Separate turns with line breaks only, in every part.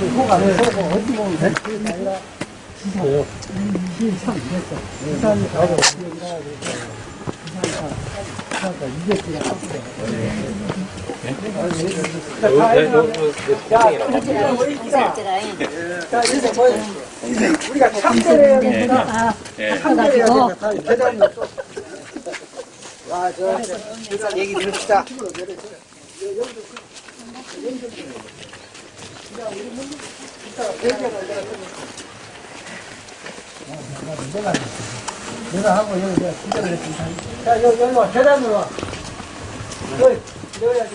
그 호가 서고 어디 보면 그게 아니라 지산, 지산 됐어. 지산이 가고 지산이 그러니까 이게 그냥 자, 이제 뭐, 우리가 참선해야 되니까, 참선해야 되니까, 대단히 또. 와, 저, 얘기 들읍시다. 내가 하고 여기 내가 진짜 그랬습니다. 자, 여기, 여기 와, 계단으로 와. 여기, 여기야지.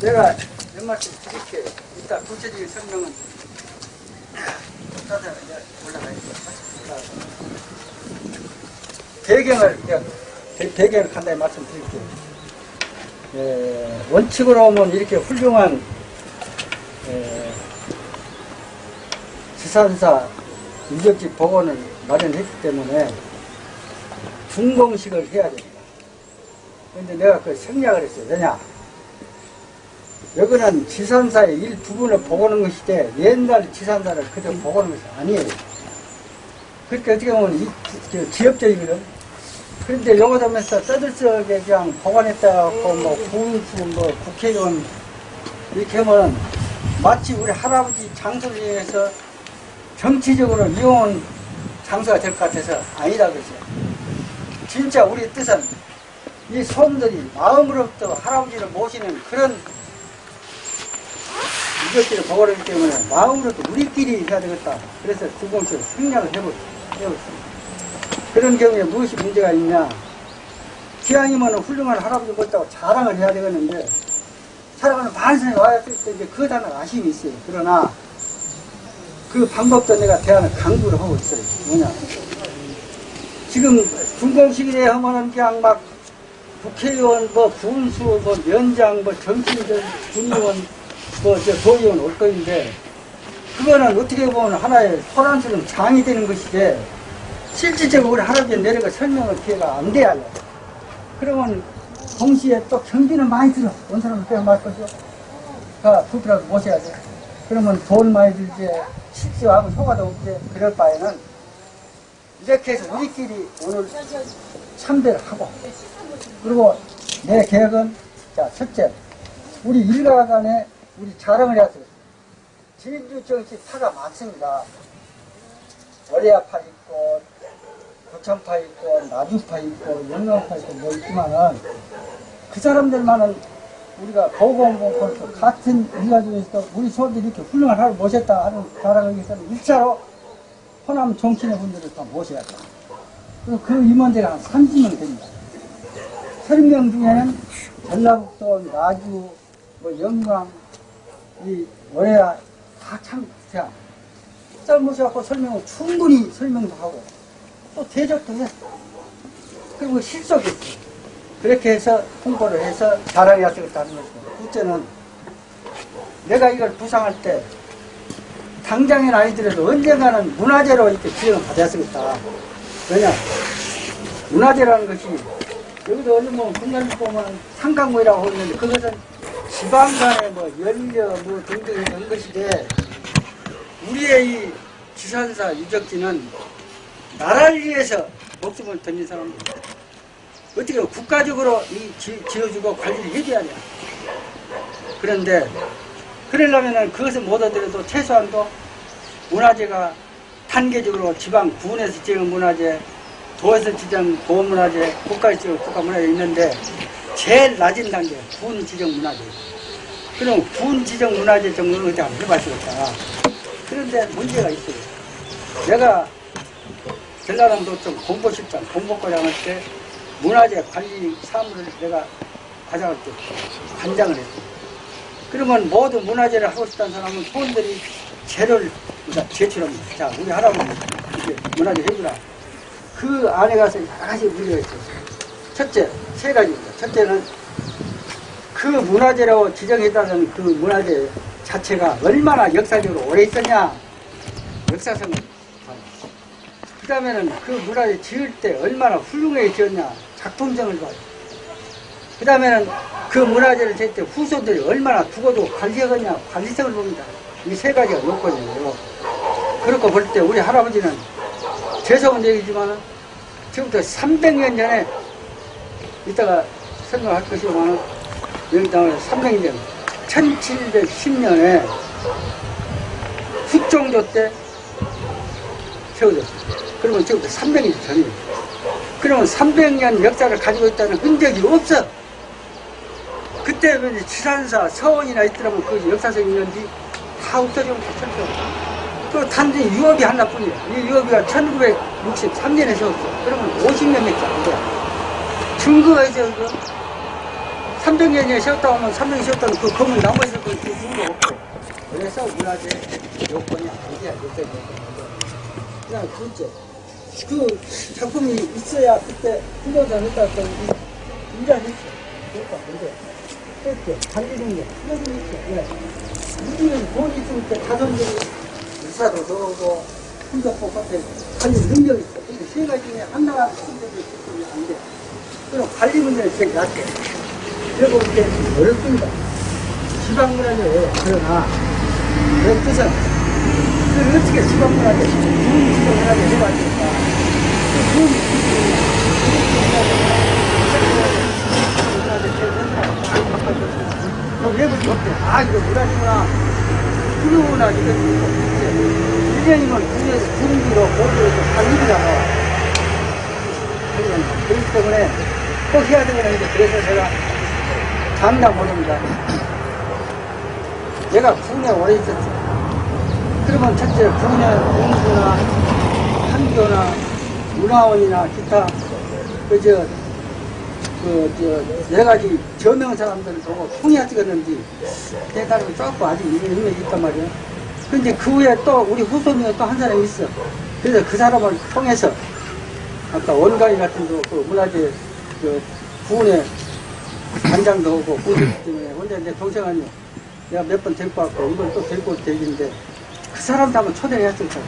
내가 몇 말씀 드릴게요. 이따 구체적인 설명은 따다 이제 올라가야겠다. 배경을 배- 배경을 간단히 말씀드릴게요. 예, 원칙으로 보면 이렇게 훌륭한 예, 지산사 유적지 복원을 마련했기 때문에 준공식을 해야 됩니다. 근데 내가 그 생략을 했어요. 왜냐? 여기는 지산사의 일부분을 복원한 것이지 옛날 지산사를 그저 복원한 것이 아니에요. 그렇게 어떻게 보면 지역적이거든. 그런데 요거점에서 떠들썩하게 그냥 복원했다고 뭐 군수 뭐 국회의원 이렇게 하면 마치 우리 할아버지 장소를 위해서 정치적으로 이용한 장소가 될 것 같아서 아니다 그죠. 진짜 우리 뜻은 이 손들이 마음으로부터 할아버지를 모시는 그런 이것들을 복원하기 때문에 마음으로도 우리끼리 해야 되겠다. 그래서 구공식을 생략을 해버렸습니다. 그런 경우에 무엇이 문제가 있냐. 기왕이면 훌륭한 할아버지 못다고 자랑을 해야 되겠는데, 사람은 반성이 와야 될 때, 이제 그것 하나 아쉬움이 있어요. 그러나, 그 방법도 내가 대안을 강구를 하고 있어요. 뭐냐. 지금 군공식에 하면은 그냥 막 국회의원, 뭐 군수, 뭐 면장, 뭐 정치인들, 군의원, 뭐저 도의원 올 거인데 그거는 어떻게 보면 하나의 소란스러운 장이 되는 것이지 실질적으로 우리 할아버지 내려가 설명을 기회가 안 돼야 해요. 그러면 동시에 또 경비는 많이 들어. 온 사람은 빼야 말 거죠. 가 부피라도 모셔야 돼. 그러면 돈 많이 들지, 실수하고 효과도 없지. 그럴 바에는 이렇게 해서 우리끼리 오늘 참배를 하고 그리고 내 계획은 자 첫째 우리 일가 간에 우리 자랑을 해야 돼요. 진주 정치 파가 많습니다. 월야 파 있고 고창파 있고 나주파 있고 영광파 있고 뭐 있지만은 그 사람들만은 우리가 보건공권에서 같은 일가 중에서 우리 소들이 이렇게 훌륭한 하루 모셨다 하는 자랑을 위해서는 일차로 호남 정치인 분들을 다 모셔야 돼요. 그리고 그 임원들이 한 30명 됩니다. 30명 중에는 전라북도, 나주, 뭐 영광, 이 월야 다 참 그냥 짧으셔갖고 설명을 충분히 설명도 하고 또 대접도 했어. 그리고 실속이 있어. 그렇게 해서 홍보를 해서 자랑이 하시겠다 하는 거죠. 둘째는 내가 이걸 부상할 때 당장은 아니더라도 언젠가는 문화재로 이렇게 지정을 받았으겠다. 왜냐? 문화재라는 것이 여기도 어디 뭐 분야를 보면 상강모이라고 하는데 그것은 지방 간의 뭐 연려 뭐 등등 이런 것인데 우리의 이 지산사 유적지는 나라를 위해서 목숨을 던진 사람들 어떻게 국가적으로 이 지, 지어주고 관리를 해줘야 돼. 그런데 그러려면은 그것을 못 얻더라도 최소한도 문화재가 단계적으로 지방 군에서 지은 문화재, 도에서 지정 보문화재, 국가에서 지은 국가문화재 있는데 제일 낮은 단계 군 지정 문화재. 그럼 군 지정 문화재 정도는 한번 해봤겠다. 그런데 문제가 있어요. 내가 전라남도청 공보실장 공보과장 할 때 문화재 관리 사무를 내가 과장할 때 관장을 했어요. 그러면 모든 문화재를 하고 싶다는 사람은 소원들이 그러니까 제출합니다. 자, 우리 할아버지 이렇게 문화재 해주라. 그 안에 가서 여러 가지 문제가 있어요. 첫째, 세 가지입니다. 첫째는 그 문화재라고 지정해달라는 그 문화재 자체가 얼마나 역사적으로 오래 있었냐 역사성을 그 다음에는 그 문화재 지을 때 얼마나 훌륭하게 지었냐 작품성을 봐요 그 다음에는 그 문화재를 지을 때 후손들이 얼마나 두고도 관리하겠냐 관리성을 봅니다. 이 세 가지가 요건이에요. 그렇고 볼 때 우리 할아버지는 죄송한 얘기지만 지금부터 300년 전에 이따가 설명할 것이지만 여기 나오는 300년. 1710년에 숙종조 때 세워졌어요. 그러면 지금부터 300년 전이에요. 그러면 300년 역사를 가지고 있다는 흔적이 없어. 그때 지산사, 서원이나 있더라면 그 역사성이 있는지 다 없어지면. 그 단지 유업이 하나뿐이야. 이 유업이가 1963년에 세웠어. 그러면 50년 밖에 안 돼. 증거가 있어, 이거. 300년에 세웠다고 하면 300년 세웠다는 그 건물 나머지 그 증거 없고. 그래서 문화재 요건이 아니야, 요건이 그 다음 둘째. 그 작품이 있어야 그때 했다 했더니 인자했어. 그랬다, 근데. 그렇게 관리는 게, 훈련이 있어. 왜? 우리는 있을 때 가정적으로 의사도 넣고 hun덕고 같은 관리 능력이 있어. 근데 세 가지 중에 하나가 hun덕이 있으면 안 돼. 그럼 관리 문제는 제일 낫게. 그리고 이렇게 어렵습니다. 지방문화재 그러나 그런 뜻은 그 어떻게 지방문화재 좋은 지방문화재 해봐야 될까? 그 좋은 지방문화재 외국이 없대. 아, 이거 문화재구나. 훌륭하구나. 이거 1년이면 9년, 9년으로 모두에서 한 일이잖아. 그렇기 때문에 꼭 해야 되거든요. 그래서 제가 장담 못합니다. 내가 국내 오래 있었죠. 그러면 첫째, 국내 공부나 한교나 문화원이나 기타, 그, 저, 그, 저, 여러 가지 저명 사람들을 보고 통이야 찍었는지, 내가 조금 아직 인맥이 있단 말이야. 근데 그 후에 또 우리 후손이 또 한 사람이 있어. 그래서 그 사람을 통해서, 아까 원가위 같은 거, 그 문화재, 그, 부은에 단장도 오고, 부은 때문에, 혼자 내 동생 아니요. 내가 몇 번 데리고 왔고, 이번 또 데리고 올 되겠는데, 그 사람도 한번 초대를 했으니까.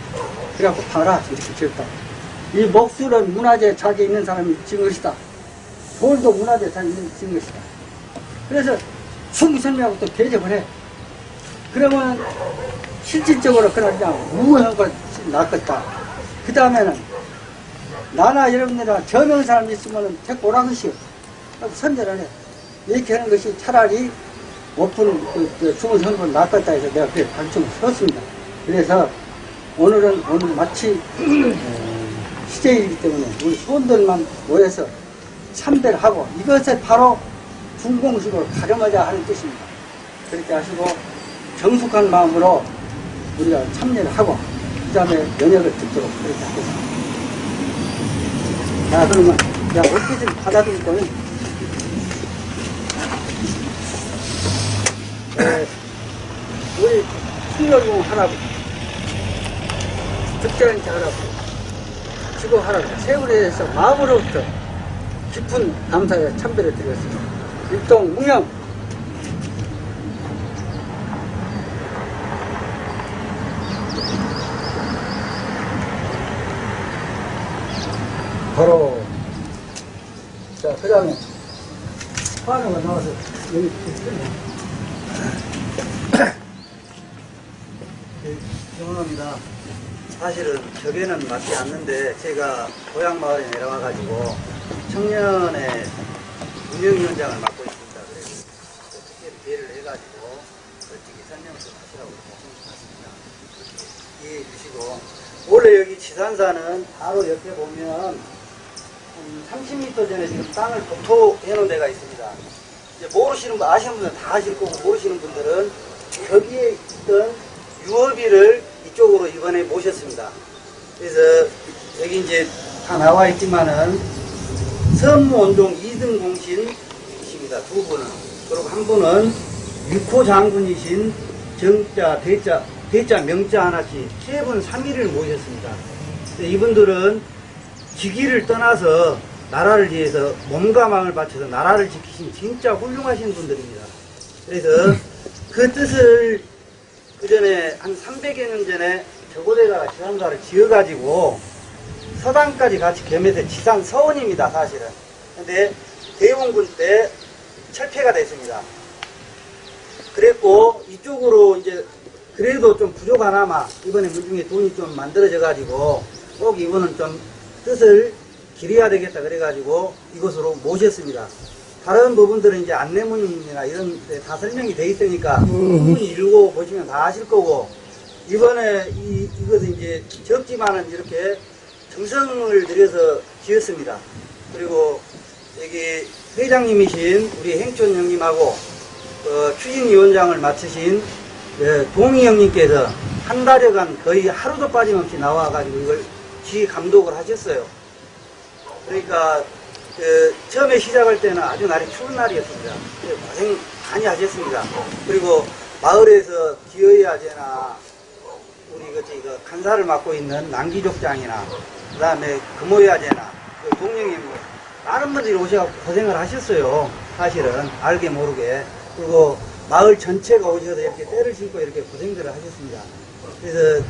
그래갖고 봐라, 이렇게 지었다. 이 목술은 문화재 자기 있는 사람이 지은 것이다. 돌도 문화재 자기 있는 지은 것이다. 그래서 충분히 설명하고 또 대접을 해. 그러면 실질적으로 그냥 무한 걸 낚았다. 그 다음에는 나나 여러분들이나 저명 사람 있으면 데리고 오라 것이요. 선전을 해. 이렇게 하는 것이 차라리 오픈 그, 그 주문 선거를 낚았다 해서 내가 그래 발전을 썼습니다. 그래서 오늘은 오늘 마치 어, 시제이기 때문에 우리 수원들만 모여서 참배를 하고 이것을 바로 중공식으로 가름하자 하는 뜻입니다. 그렇게 하시고 정숙한 마음으로 우리가 참여를 하고 그 다음에 연역을 듣도록 그렇게 하겠습니다. 자 그러면 자 어떻게 좀 받아들일 거는 에, 우리 충렬공 할아버 지 득자연치 할아버지 지구 할아버지 세월에 대해서 마음으로부터 깊은 감사의 참배를 드렸습니다. 일동 웅영 바로 자그 다음에 화너가 나와서 여기
죄송합니다. 사실은 격에는 맞지 않는데 제가 고향 마을에 내려와가지고 청년의 운영위원장을 맡고 있습니다. 그래서 어떻게 기회를 해가지고 솔직히 설명 좀 하시라고 말씀드렸습니다. 이해해 주시고 원래 여기 지산사는 바로 옆에 보면 한 30m 전에 지금 땅을 도토해 놓은 데가 있습니다. 이제 모르시는 분, 아시는 분들은 다 아실 거고 모르시는 분들은 거기에 있던 유업이를 이쪽으로 이번에 모셨습니다. 그래서 여기 이제 다 나와 있지만은 선무원동 2등 공신이십니다. 두 분은. 그리고 한 분은 육호 장군이신 정자, 대자, 대자, 명자 하나씩 세 분, 3일을 모셨습니다. 이분들은 기기를 떠나서 나라를 위해서 몸과 마음을 바쳐서 나라를 지키신 진짜 훌륭하신 분들입니다. 그래서 그 뜻을 그 전에 한 300여 년 전에 저고대가 지산사를 지어가지고 서당까지 같이 겸해서 지산 서원입니다, 사실은. 근데 대원군 때 철폐가 됐습니다. 그랬고 이쪽으로 이제 그래도 좀 부족하나마 이번에 물중에 돈이 좀 만들어져 가지고 꼭 이거는 좀 뜻을 기려야 되겠다 그래 가지고 이곳으로 모셨습니다. 다른 부분들은 이제 안내문이나 이런 데 다 설명이 돼 있으니까 충분히 읽고 보시면 다 아실 거고 이번에 이, 이것은 이제 적지만은 이렇게 정성을 들여서 지었습니다. 그리고 여기 회장님이신 우리 행촌 형님하고 어, 추진위원장을 맡으신 예, 동희 형님께서 한 달여간 거의 하루도 빠짐없이 나와가지고 이걸 지 감독을 하셨어요. 그러니까 그 처음에 시작할 때는 아주 날이 추운 날이었습니다. 고생 많이 하셨습니다. 그리고 마을에서 기어야 되나 우리 그 간사를 맡고 있는 남기족장이나 그 다음에 금호야 되나 그 동영이 뭐 많은 분들이 오셔서 고생을 하셨어요. 사실은 알게 모르게 그리고 마을 전체가 오셔서 이렇게 때를 신고 이렇게 고생들을 하셨습니다. 그래서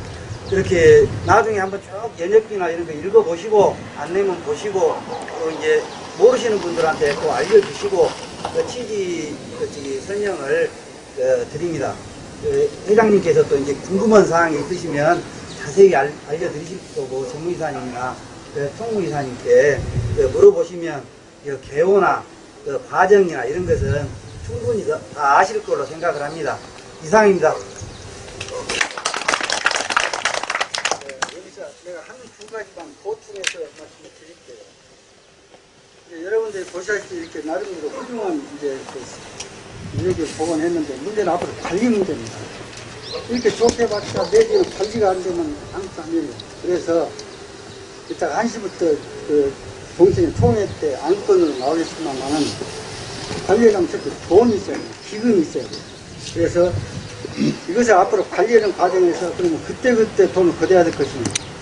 이렇게 나중에 한번 쭉 연역기나 이런 거 읽어보시고 안내문 보시고 또 이제 모르시는 분들한테 또 알려주시고 그 취지 그 설명을 어, 드립니다. 그 회장님께서 또 이제 궁금한 사항이 있으시면 자세히 알, 알려드리실 거고 정무이사님이나 그 총무이사님께 그 물어보시면 그 개호나 그 과정이나 이런 것은 충분히 다, 다 아실 걸로 생각을 합니다. 이상입니다.
네, 여기서 내가 한 두 가지만 보충해서 말씀을 드릴게요. 여러분들이 보시다시피 이렇게 나름대로 훌륭한 이제 그 이렇게 복원했는데 문제는 앞으로 관리 문제입니다. 이렇게 좋게 봤자 내지는 관리가 안 되면 아무것도 안 돼요. 그래서 이따가 1시부터 그 동생회 총회 때 안건으로 나오겠지만은 관리하려면 특히 돈이 있어야 돼요. 기금이 있어야 돼요. 그래서 이것을 앞으로 관리하는 과정에서 그러면 그때그때 돈을 거둬야 될 것이냐.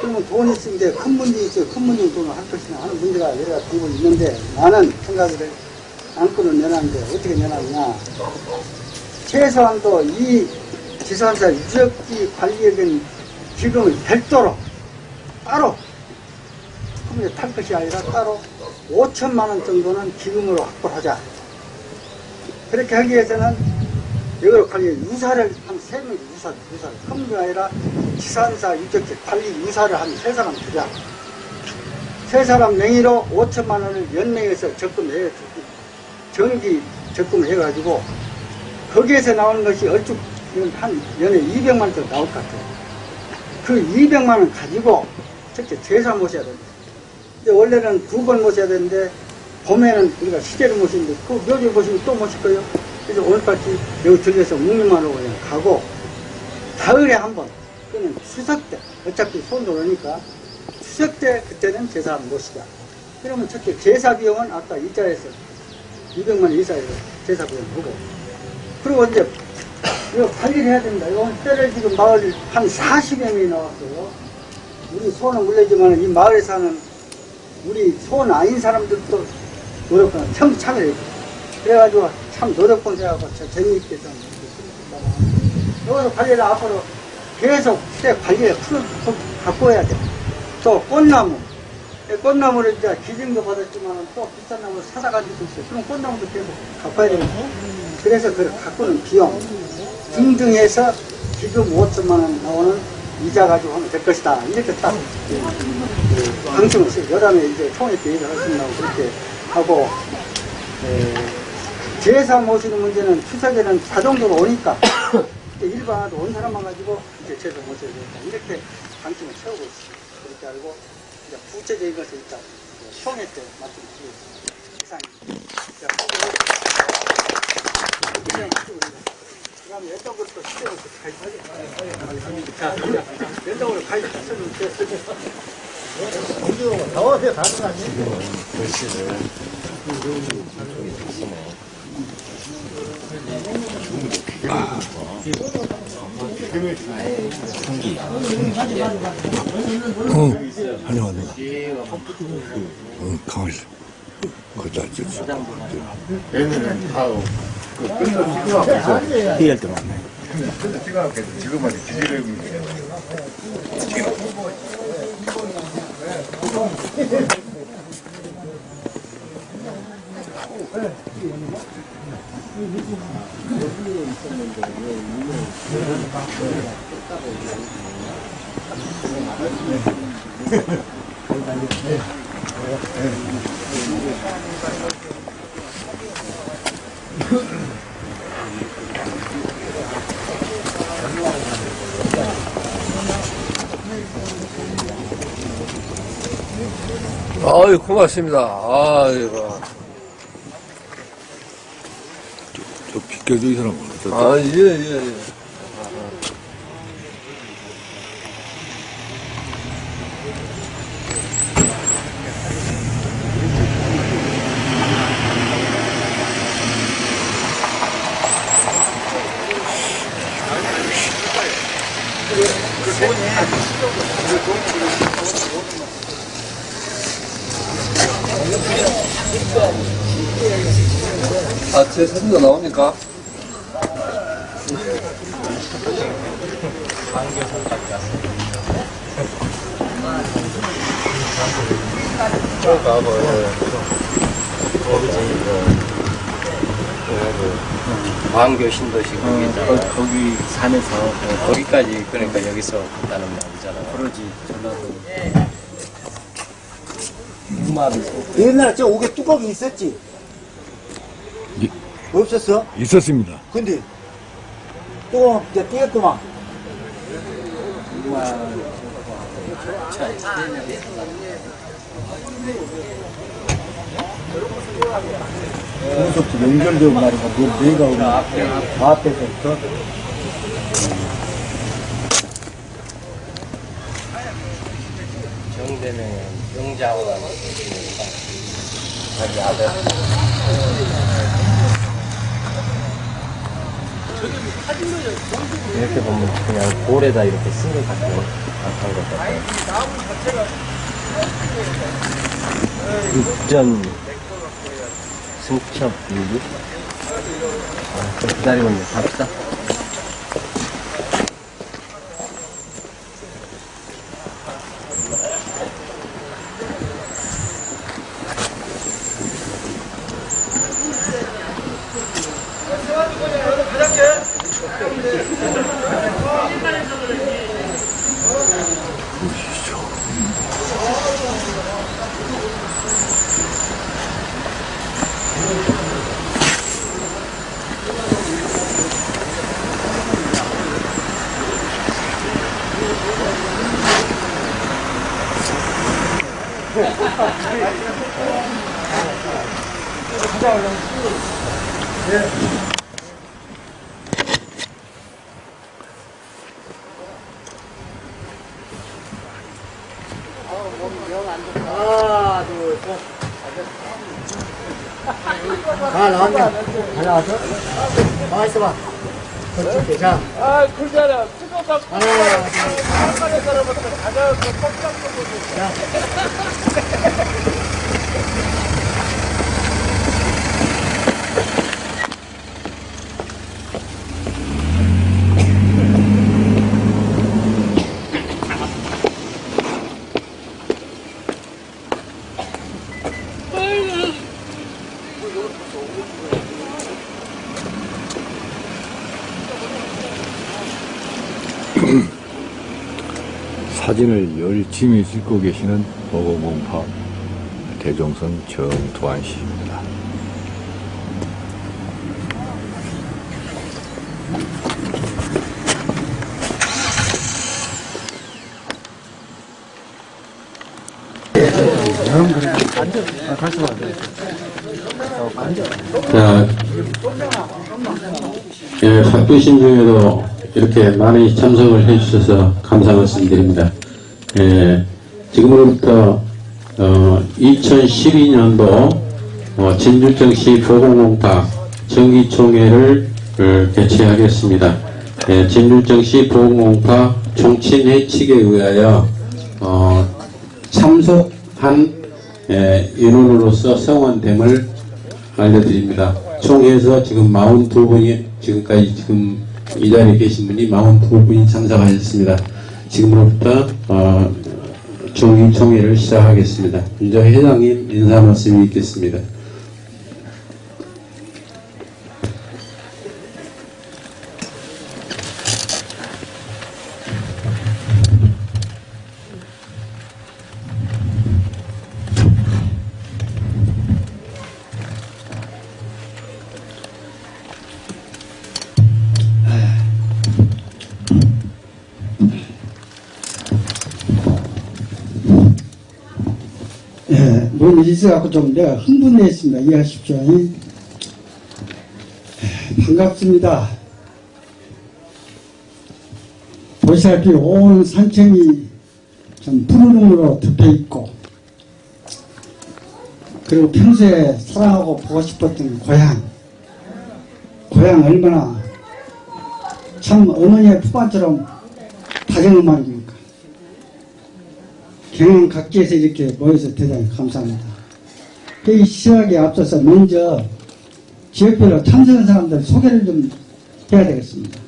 그러면 돈이 있으면 큰 문제 있어요. 큰 문제는 돈을 할 것이냐 하는 문제가 여러 가지 되고 있는데 나는 생각을 안건을 내놨는데 어떻게 내놨냐. 최소한도 이 지산사 유적지 관리에 대한 기금을 별도로 따로 그럼 탈 것이 아니라 따로 5천만 원 정도는 기금으로 확보하자. 그렇게 하기 위해서는 이걸 관리 유사를 한 세 명 유사 유사를 컴퓨가 아니라 지산사 유적지 관리 유사를 한 세 사람 두자. 세 사람 명의로 5천만 원을 연맹해서 적금해 정기 적금을 해가지고 거기에서 나오는 것이 얼추 한 연에 200만 원 정도 나올 것 같아요. 그 200만 원 가지고 첫째 제사 모셔야 됩니다. 원래는 두 번 모셔야 되는데 봄에는 우리가 시제를 모시는데 그 묘지 모시면 또 모실 거예요. 그래서 오늘까지 여기 들려서 하고 그냥 가고 가을에 한 번, 그는 추석 때 어차피 손 들어오니까 추석 때 그때는 제사 모시자. 그러면 첫째 제사 비용은 아까 이자에서 200만 원 이자에서 제사 비용 보고 그리고 이제 이거 관리를 해야 된다. 이거 때를 지금 마을 한 40여 명이 나왔어요. 우리 소는 물려지만 이 마을에 사는 우리 소는 아닌 사람들도 참 참여해. 그래가지고 참 노력본 저 재미있게 좀. 여기서 관리를 앞으로 계속 때 관리를 해야 돼. 또 꽃나무. 이 꽃나무를 이제 기증도 받았지만 또 비싼 나무를 사다 가지고 있어요. 그럼 꽃나무도 계속 해야 되고. 그래서 그걸 갖고는 비용 등등 해서 지금 5천만 원 나오는 이자 가지고 하면 될 것이다. 이렇게 딱그 방침을 써요. 여담에 이제 때 얘기를 하신다고 그렇게 하고 에, 제사 모시는 문제는 추석에는 자동적으로 오니까 일반화도 온 사람만 가지고 이제 제사 모셔야 되겠다. 이렇게 방침을 채우고 있습니다. 그렇게 알고 이제 구체적인 것을 일단 총회 때 말씀드리겠습니다. 이상입니다. 자, 그냥 그 다음에 왼쪽으로 또 시대로 가입하겠습니다. 자, 왼쪽으로 가입하시면 됐습니다.
나와서 가는 거 아니에요?
어, 환영한다. 응, 가만히 있어. 거기다 줬어.
얘네는 다 그, 끝을 찍어 앞에서.
이해할 때 많네.
끝을 찍어 앞에서 지금만 기계를 거야.
아유, 고맙습니다. 아이고.
저 비켜줘, 이 사람. 저, 저,
아, 예, 예, 예. 아,
광교 신도시 거기잖아. 어, 거기 산에서 거기까지 그러니까 여기서 갔다는 말이잖아. 그러지 전라도.
옛날에 저 옥에 뚜껑이 있었지?
예.
없었어?
있었습니다.
근데 뚜껑 이제 띄었구만. 그것부터 연결되고 말이야. 내, 내가 오늘 앞에서부터.
정대는 영자호라는 자기 아들. 이렇게 보면 그냥 볼에다 이렇게 쓴것 같아요. 안한 것 같아요. 육전 승첩 유기? 아, 좀 기다리고 있네. 갑시다.
아, 나왔네. 다 나왔어? 가만 있어봐. 그렇지, 자. 아, 그러잖아. 하나,
사 진을 열심히 찍고 계시는 보고공파 대종선 정두환 씨입니다.
자, 예, 바쁘신 중에도 이렇게 많이 참석을 해주셔서 감사 말씀드립니다. 예, 지금으로부터 어, 2012년도 어, 진주정시 보건공탁 정기총회를 어, 개최하겠습니다. 예, 진율정시 보건공파 총친회칙에 의하여 어, 참석한 예, 인원으로서 성원됨을 알려드립니다. 총회에서 지금 42분이 지금까지 지금 이 자리에 계신 분이 42분이 참석하셨습니다. 지금부터 어, 중립총회를 시작하겠습니다. 먼저 회장님 인사 말씀이 있겠습니다.
있어갖고 좀 내가 흥분했습니다. 이해하십시오. 예, 반갑습니다. 보시다시피 온 산청이 좀 푸르름으로 덮여 있고, 그리고 평소에 사랑하고 보고 싶었던 고향, 고향 얼마나 참 어머니의 품안처럼 다정음악입니까? 경영 각지에서 이렇게 모여서 대단히 감사합니다. 이 시작에 앞서서 먼저 지역별로 참석한 사람들 소개를 좀 해야 되겠습니다.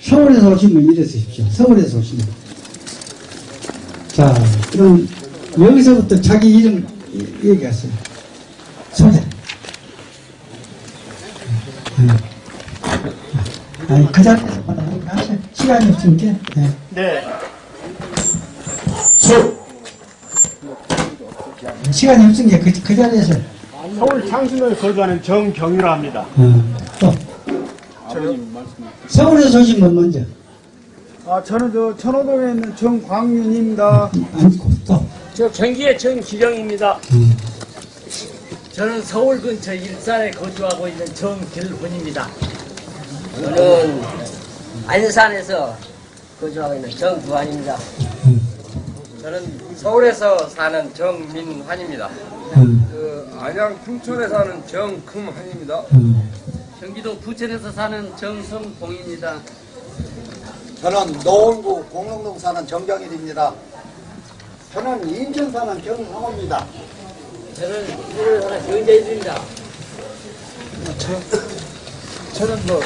서울에서 오시면 이래 서십시오. 서울에서 오시면. 자, 그럼 여기서부터 자기 이름 이- 얘기하세요. 소개. 음. 아니, 그 자리에서 하실 시간이 없으니까. 네. 시간이 없으니까 그, 그 자리에서.
서울 창신을 거주하는 정경유라 합니다.
어, 또. 서울에서 오신 분 먼저.
아, 저는 저 천호동에 있는 정광윤입니다.
앉고 또.
저 경기의 정기령입니다. 저는 서울 근처 일산에 거주하고 있는 정길훈입니다.
저는 안산에서 거주하고 있는 정두환입니다.
저는 서울에서 사는 정민환입니다.
음,
그 안양 풍천에 사는 정금환입니다.
음.
경기도 부천에서 사는 정성봉입니다.
저는 노원구 공릉동 사는 정경일입니다. 저는 인천 사는 정상호입니다.
저는 서울 사는 정재일입니다.
저는 뭐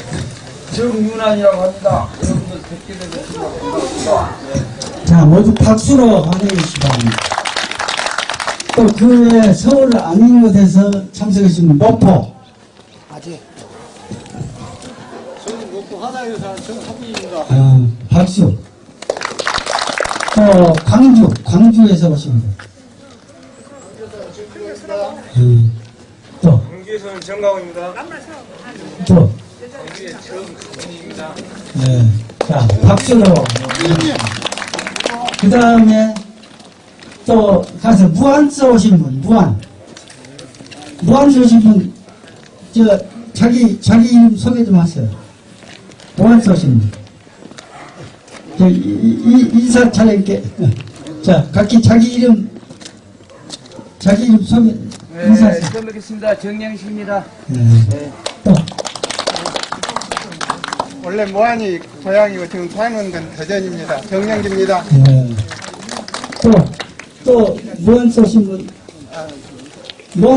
정윤환이라고 합니다. 여러분들 뵙게 되면 반갑습니다.
자, 모두 박수로 환영해 주시기 바랍니다. 또 그 외에 서울 아닌 곳에서 참석해 주신 목포.
아직. 저는 목포 하나에 사는 정하빈입니다.
어, 박수. 또 광주, 광주에서 오신 분. 음, 또,
경기에서는 정강호입니다.
또. 네. 자, 박수로. 그 다음에 또 가서 무안서 오신 분, 무안. 무안서 오신 분, 저, 자기, 자기 이름 소개 좀 하세요. 무안서 오신 분. 저, 이, 이, 인사 차례게. 자, 각기 자기 이름, 자기 이름 소개, 인사하세요.
처음 뵙겠습니다. 정영식입니다.
네. 또,
원래 모안이 고향이고 지금 사는 건 대전입니다. 정영기입니다.
네. 또, 또, 무안 쏘신 분,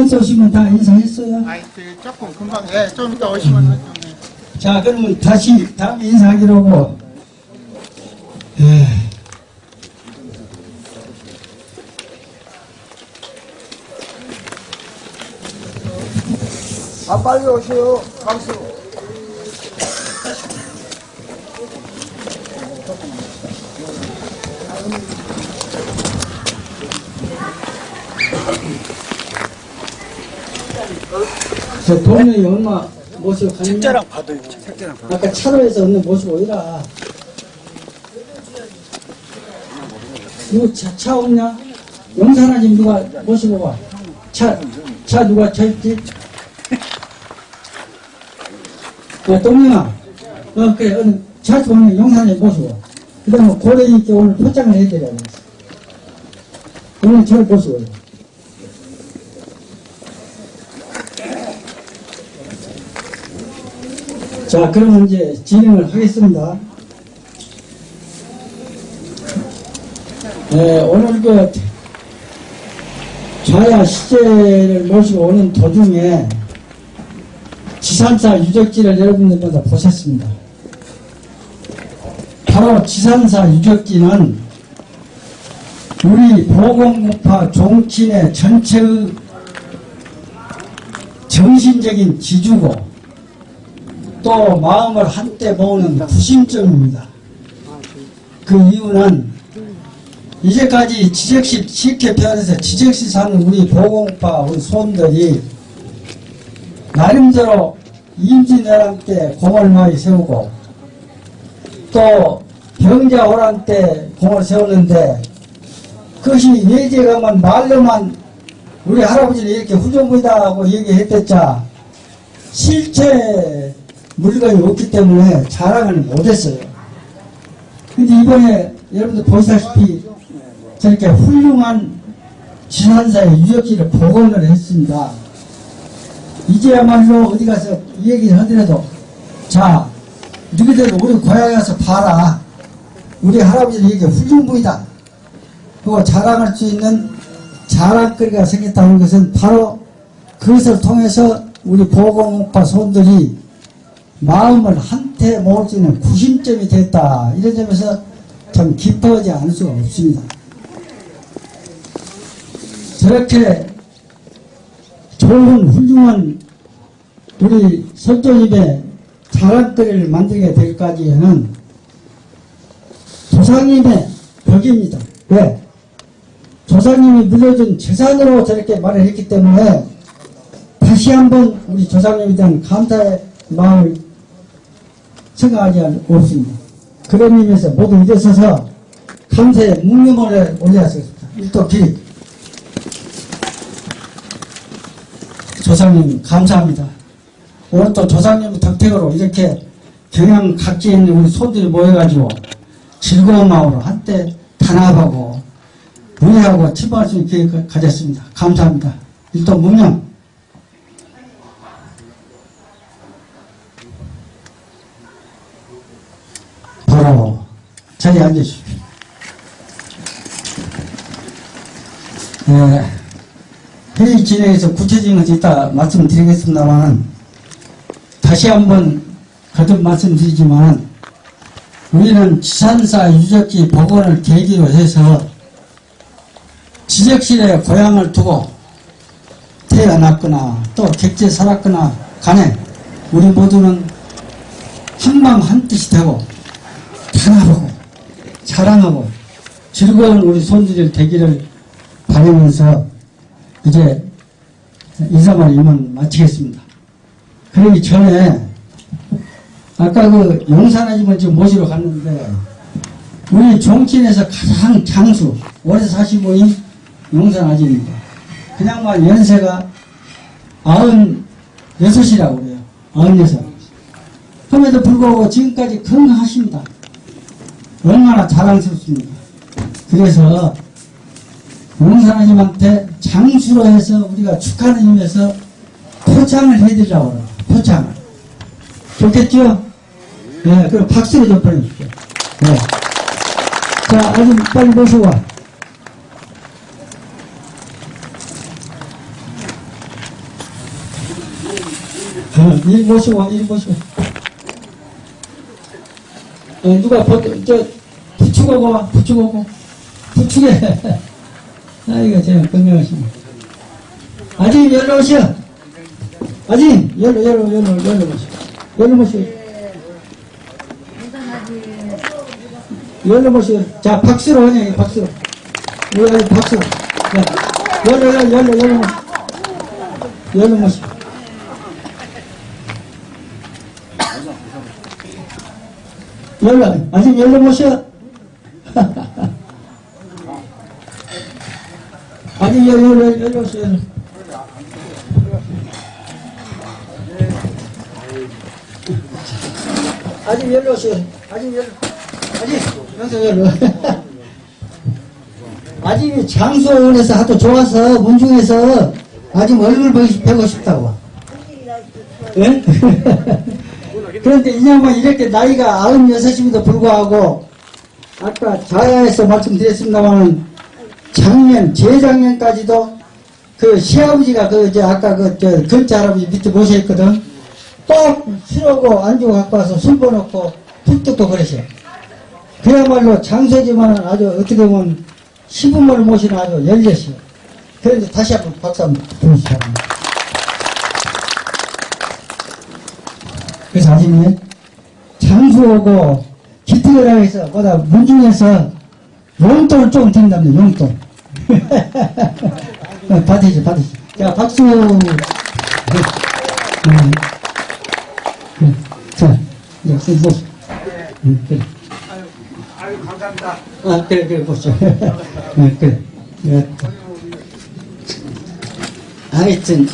쏘신 분다 인사했어요?
아이, 조금 금방, 예, 좀 이따 오시면 좀.
자, 그러면 다시 다음 인사하기로 하고, 에,
아, 빨리 오세요. 박수.
저 동영이 얼마 모시고 가냐? 책자랑 받아요, 책자랑 받아. 아까 차로에서 얻는 모시고 오라. 이거 차, 차 없냐? 영산아 좀 누가 모시고 와. 차, 차 누가 차 있지? 야, 동영아. 어, 그래, 오늘 차 오면 영산에 모시고 와. 그 다음에 고래님께 오늘 포장을 해드려야 돼. 오늘 잘 모시고 자, 그러면 이제 진행을 하겠습니다. 네, 오늘 그 좌야 시제를 모시고 오는 도중에 지산사 유적지를 여러분들마다 보셨습니다. 바로 지산사 유적지는 우리 보건국파 종친의 전체의 정신적인 지주고 또 마음을 한때 모으는 구심점입니다. 그 이유는 이제까지 지적시 식혜편에서 지적시 사는 우리 보건파 우리 손들이 나름대로 임진왜란 때 공을 많이 세우고 또 병자호란 때 공을 세웠는데 그것이 예제가만 말로만 우리 할아버지는 이렇게 후정부이다 하고 얘기했댔자 실체 물건이 없기 때문에 자랑을 못했어요. 근데 이번에 여러분들 보시다시피 저렇게 훌륭한 지산사의 유적지를 복원을 했습니다. 이제야말로 어디 가서 이 얘기를 하더라도 자 너희들 우리 고향에 가서 봐라. 우리 할아버지는 이게 훌륭부이다. 그거 자랑할 수 있는 자랑거리가 생겼다는 것은 바로 그것을 통해서 우리 보건파 손들이 마음을 한테 모을 수 있는 구심점이 됐다. 이런 점에서 참 기뻐하지 않을 수가 없습니다. 저렇게 좋은 훌륭한 우리 설조집의 자랑거리를 만들게 될까지에는 조상님의 덕입니다. 왜? 조상님이 물려준 재산으로 저렇게 말을 했기 때문에 다시 한번 우리 조상님에 대한 감사의 마음을 생각하지 않습니다. 그런 의미에서 모두 일어서서 감사의 묵념을 올려야겠습니다. 일도 기립. 조상님 감사합니다. 오늘 또 조상님 덕택으로 이렇게 경양 각지에 있는 우리 손들이 모여가지고 즐거운 마음으로 한때 단합하고 우리하고 침방할 수 있게 가졌습니다. 감사합니다. 일단 문명 바로 자리에 앉으십시오. 네, 회의 진행에서 구체적인 것이 있다 말씀드리겠습니다만 다시 한번 거듭 말씀드리지만 우리는 지산사 유적지 복원을 계기로 해서 지적실에 고향을 두고 태어났거나 또 객지에 살았거나 간에 우리 모두는 한마음 한뜻이 되고 단합하고 사랑하고 즐거운 우리 손들이 되기를 바라면서 이제 인사말 이만 마치겠습니다. 그러기 전에 아까 그 용산아줌마 지금 모시러 갔는데 우리 종친에서 가장 장수 사시고 있는 용산아줌입니다. 그냥만 연세가 아흔 여섯이라고 그래요. 아흔 여섯. 그럼에도 불구하고 지금까지 건강하십니다. 얼마나 자랑스럽습니까? 그래서 용산아님한테 장수로 해서 우리가 축하하는 의미에서 포장을 해드리라고 그래요. 포장을. 좋겠죠? 네, 그럼 박수로 좀 보내주십시오. 네. 자, 아줌 빨리 모시고 와. 어, 일 모시고 와, 일 모시고. 어, 누가 부추고 오고. 부추게. 아이고, 제가 건강하시네. 아직 열로 오시오. 아직 열로, 열로, 열로, 열로 오시오. 열로 모시오. 열로 모시오. 자, 박수로 하냐, 박수로. 우리 박수로. 자, 열로, 열로, 열로, 열로 모시오. 열로 모시오. 열로, 아직 열로 모셔. 아직 열로, 열로 모셔. 열로. 아직 열로 오셔. 아직 열로. 아직, 여기서 열로. 아직 장수원에서 하도 좋아서, 문중에서 아직 얼굴 보고 싶다고. 예? 그런데 이 양반 이렇게 나이가 96임에도 불구하고 아까 자야에서 말씀드렸습니다만 작년, 재작년까지도 그 시아버지가 그 이제 아까 그저 근처 할아버지 밑에 모셔있거든. 꼭 술하고 안주 갖고 와서 술 버놓고 푹 그러셔. 그야말로 장소지만 아주 어떻게 보면 시부모를 모시는 아주 열려시오. 그래서 다시 한번 박수 한번 부르시기 바랍니다. 그래서 아침에 장수하고 기특이라고 해서 보다 문중에서 용돈을 조금 드린답니다. 용돈. 어, 받으시죠, 받으시죠. 자, 박수. 네. 음. 네. 자, 이제 그래.
아유 감사합니다.
아, 그래, 그래, 보시죠. 네, 그래. 네. 하여튼,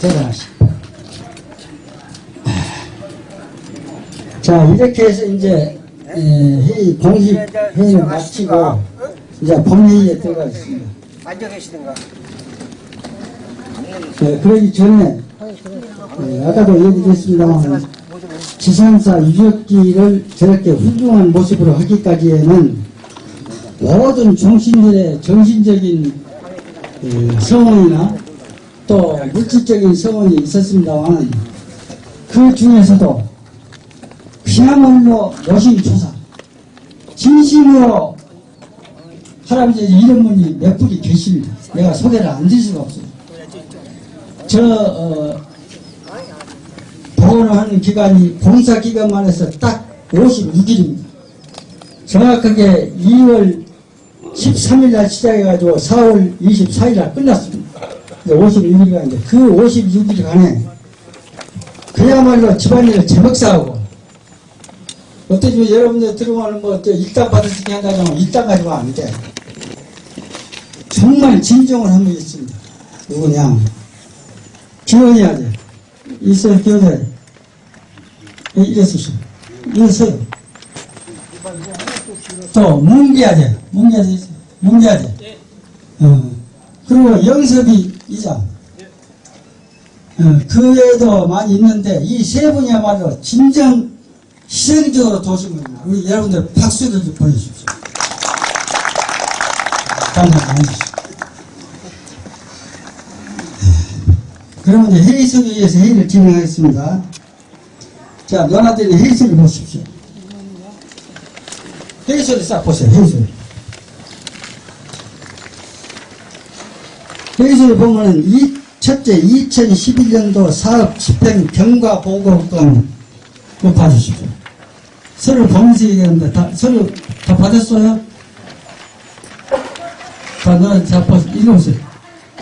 대단하시. 자, 이렇게 해서 이제, 에, 회의, 공식 회의를 마치고, 이제 본회의에 들어가겠습니다.
앉아 계시든가.
네, 그러기 전에, 네, 아까도 얘기했습니다만, 지상사 유적지를 저렇게 훌륭한 모습으로 하기까지에는 모든 종신들의 정신적인 그 성원이나 또 물질적인 성원이 있었습니다만 그 중에서도 그야말로 노심초사 진심으로 할아버지 이런 분이 몇 분이 계십니다. 내가 소개를 안 드릴 수가 없어요. 저 어, 보건을 하는 기간이 공사 기간만 해서 딱 56일입니다. 정확하게 2월 13일 날 시작해가지고 4월 24일 날 끝났습니다. 56일간인데 그 56일간에 그야말로 집안일을 제먹사하고 어떠지 여러분들 들어오면 뭐저 일당 받을 수 있게 한다면 일당 가지고 안 돼. 정말 진정을 한분 있습니다. 누구냐? 기원해야 돼. 있어요, 기원해야 돼. 이랬었어. 이랬어요. 또, 뭉개야 돼. 뭉개야 돼. 뭉개야 돼. 어. 그리고 영섭이 이장. 어, 그 외에도 많이 있는데, 이 세 분이야말로 진정 희생적으로 도신 겁니다. 우리 여러분들 박수를 좀 보내주십시오. 감사합니다. 그러면 이제 회의석에 의해서 회의를 진행하겠습니다. 자, 너나들이 회의석을 보십시오. 회의석을 싹 보세요, 회의석. 회의석을 보면은, 이, 첫째, 2011년도 사업 집행 경과 보고권, 그거 받으십시오. 서류 보면서 얘기하는데, 다, 서류 다 받았어요? 다, 너는 다 오세요.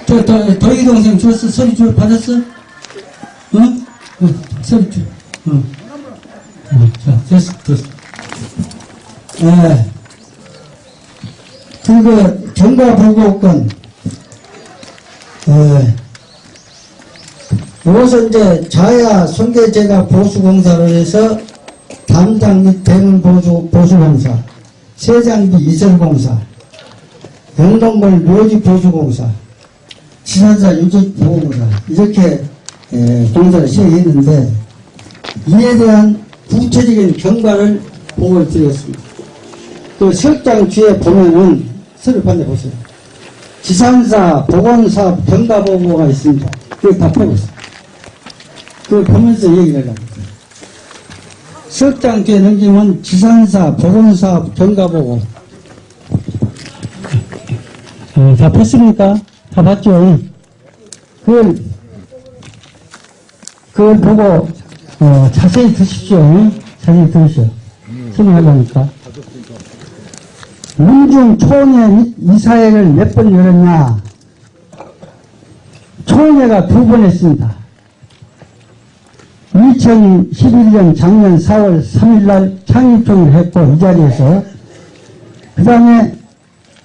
저, 더, 더희 동생 줬어? 서류 줘, 받았어? 응? 응, 서류 줘. 응. 응, 자, 됐어, 됐어. 예. 그리고 경과 보고권, 예. 이것은 이제 자야 손괴제가 보수공사로 해서 담당 및 대문 보수, 보수공사, 세장비 이설공사, 영동벌 묘지 보수공사, 지산사 유적보호공사 이렇게 에, 공사를 시행했는데 이에 대한 구체적인 경과를 보고를 드렸습니다. 그 설장 뒤에 보면은 서류 판에 보세요. 지산사 보건사 경과 보고가 있습니다. 그거 다 펴고 있어요. 그걸 보면서 얘기를 했어요. 석장 뒤에 넘기면 지산사 보건사 경과 보고 어, 다 폈습니까? 다 봤죠? 그걸, 그걸 보고, 어, 자세히 드십시오. 자세히 들으시오. 설명하려니까. 문중 초원회 이사회를 몇 번 열었냐? 초원회가 두 번 했습니다. 2011년 작년 4월 3일 날 창립총을 했고, 이 자리에서. 그 다음에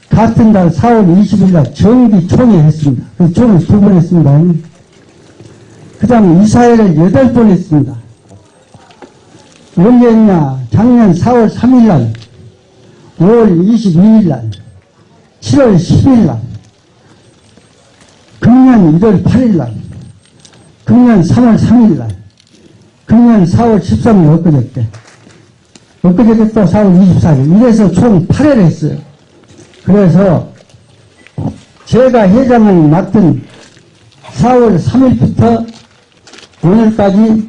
같은 달 4월 20일 날 정기 총회 했습니다. 그 총회 두번 했습니다. 그 다음에 이사회를 여덟 번 했습니다. 언제 했냐? 작년 4월 3일 날, 5월 22일 날, 7월 10일 날, 금년 1월 8일 날, 금년 3월 3일 날, 그러면 4월 13일 엊그제 때. 엊그제 또 4월 24일. 이래서 총 8회를 했어요. 그래서 제가 회장을 맡은 4월 3일부터 오늘까지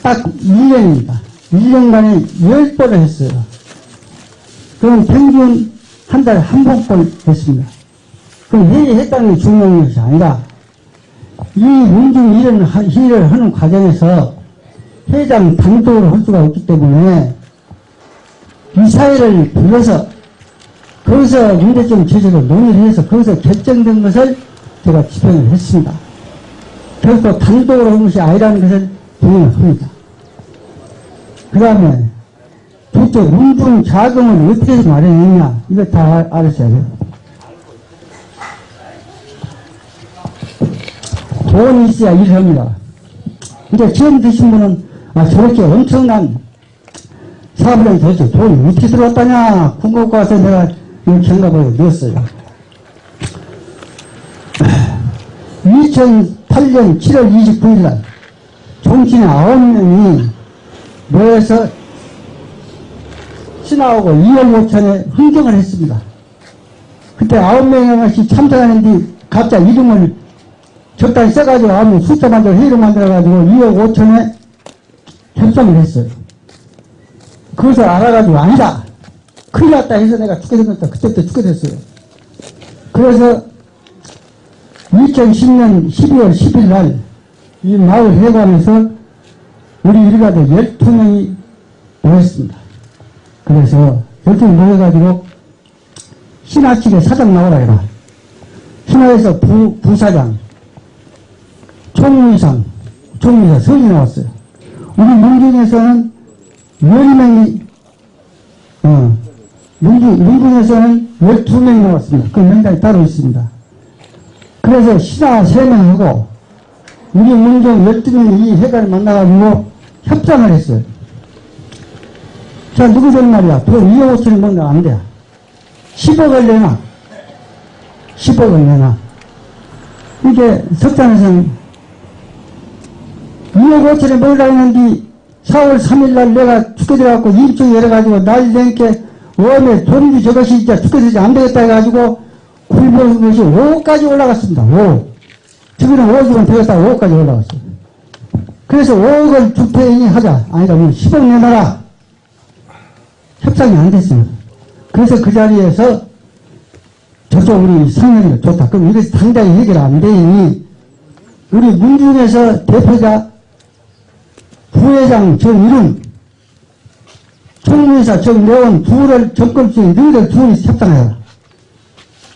딱 1년입니다. 1년간에 10번을 했어요. 그럼 평균 한 달에 한 번꼴 했습니다. 그럼 회의했다는 게 중요한 것이 아니라 이 문중 일을, 하- 일을 하는 과정에서 회장 단독으로 할 수가 없기 때문에 이 사회를 불러서 거기서 문제점 제시를 논의를 해서 거기서 결정된 것을 제가 집행을 했습니다. 결코 단독으로 한 것이 아니라는 것을 분명히 합니다. 그 다음에 도대체 문중 자금을 어떻게 해서 마련했냐 이거 다 알- 알으셔야 돼요. 돈이 있어야 일을 합니다. 이제 처음 드신 분은 아 저렇게 엄청난 사업을 도대체 돈이 어떻게 들어왔다냐 궁금하고 와서 내가 이 경감을 넣었어요. 2008년 7월 29일 날 정치인 9명이 모여서 신하하고 2억 5천에 흥정을 했습니다. 그때 9명이 참석하는데 각자 이름을 적당히 써가지고 아무 숫자 만들어 회의를 만들어가지고 2억 5천에 협상을 했어요. 그것을 알아가지고 아니다. 큰일 났다 해서 내가 죽게 생겼다. 그때부터 죽게 됐어요. 그래서 2010년 12월 10일 날 이 마을 회관에서 우리 일가들 12명이 모였습니다. 그래서 12명이 모여가지고 신하 측에 사장 나오라 해라. 신하에서 부, 부사장, 총무이상, 총무이사 선이 나왔어요. 우리 문중에서는 10명이, 어, 문중, 문중에서는 12명이 나왔습니다. 그 명단이 따로 있습니다. 그래서 신하 3명하고 우리 문중 12명이 이 회관을 만나가지고 협상을 했어요. 자, 누구 된 말이야? 돈 2억 5천을 먹나 안 돼. 10억을 내놔. 10억을 내놔. 이게 석탄에서는 2억 5천에 먹으려고 했는데 4월 3일 날 내가 죽게 돼갖고 입증 열어가지고 날 내게 웜에 돈이 저것이 진짜 죽게 되지 안 되겠다 해가지고 굴보는 것이 5억까지 올라갔습니다. 5억. 저기는 5억이면 되겠다 5억까지 올라갔어요. 그래서 5억을 주태인이 하자. 아니다, 뭐 10억 내놔라. 협상이 안 됐어요. 그래서 그 자리에서 저쪽 우리 상현이가 좋다. 그럼 이것이 당장에 해결 안 되니 우리 문중에서 대표자 부회장 정일은 총무회사 정내원 둘을 정권주의 너희들 둘이 협상해라.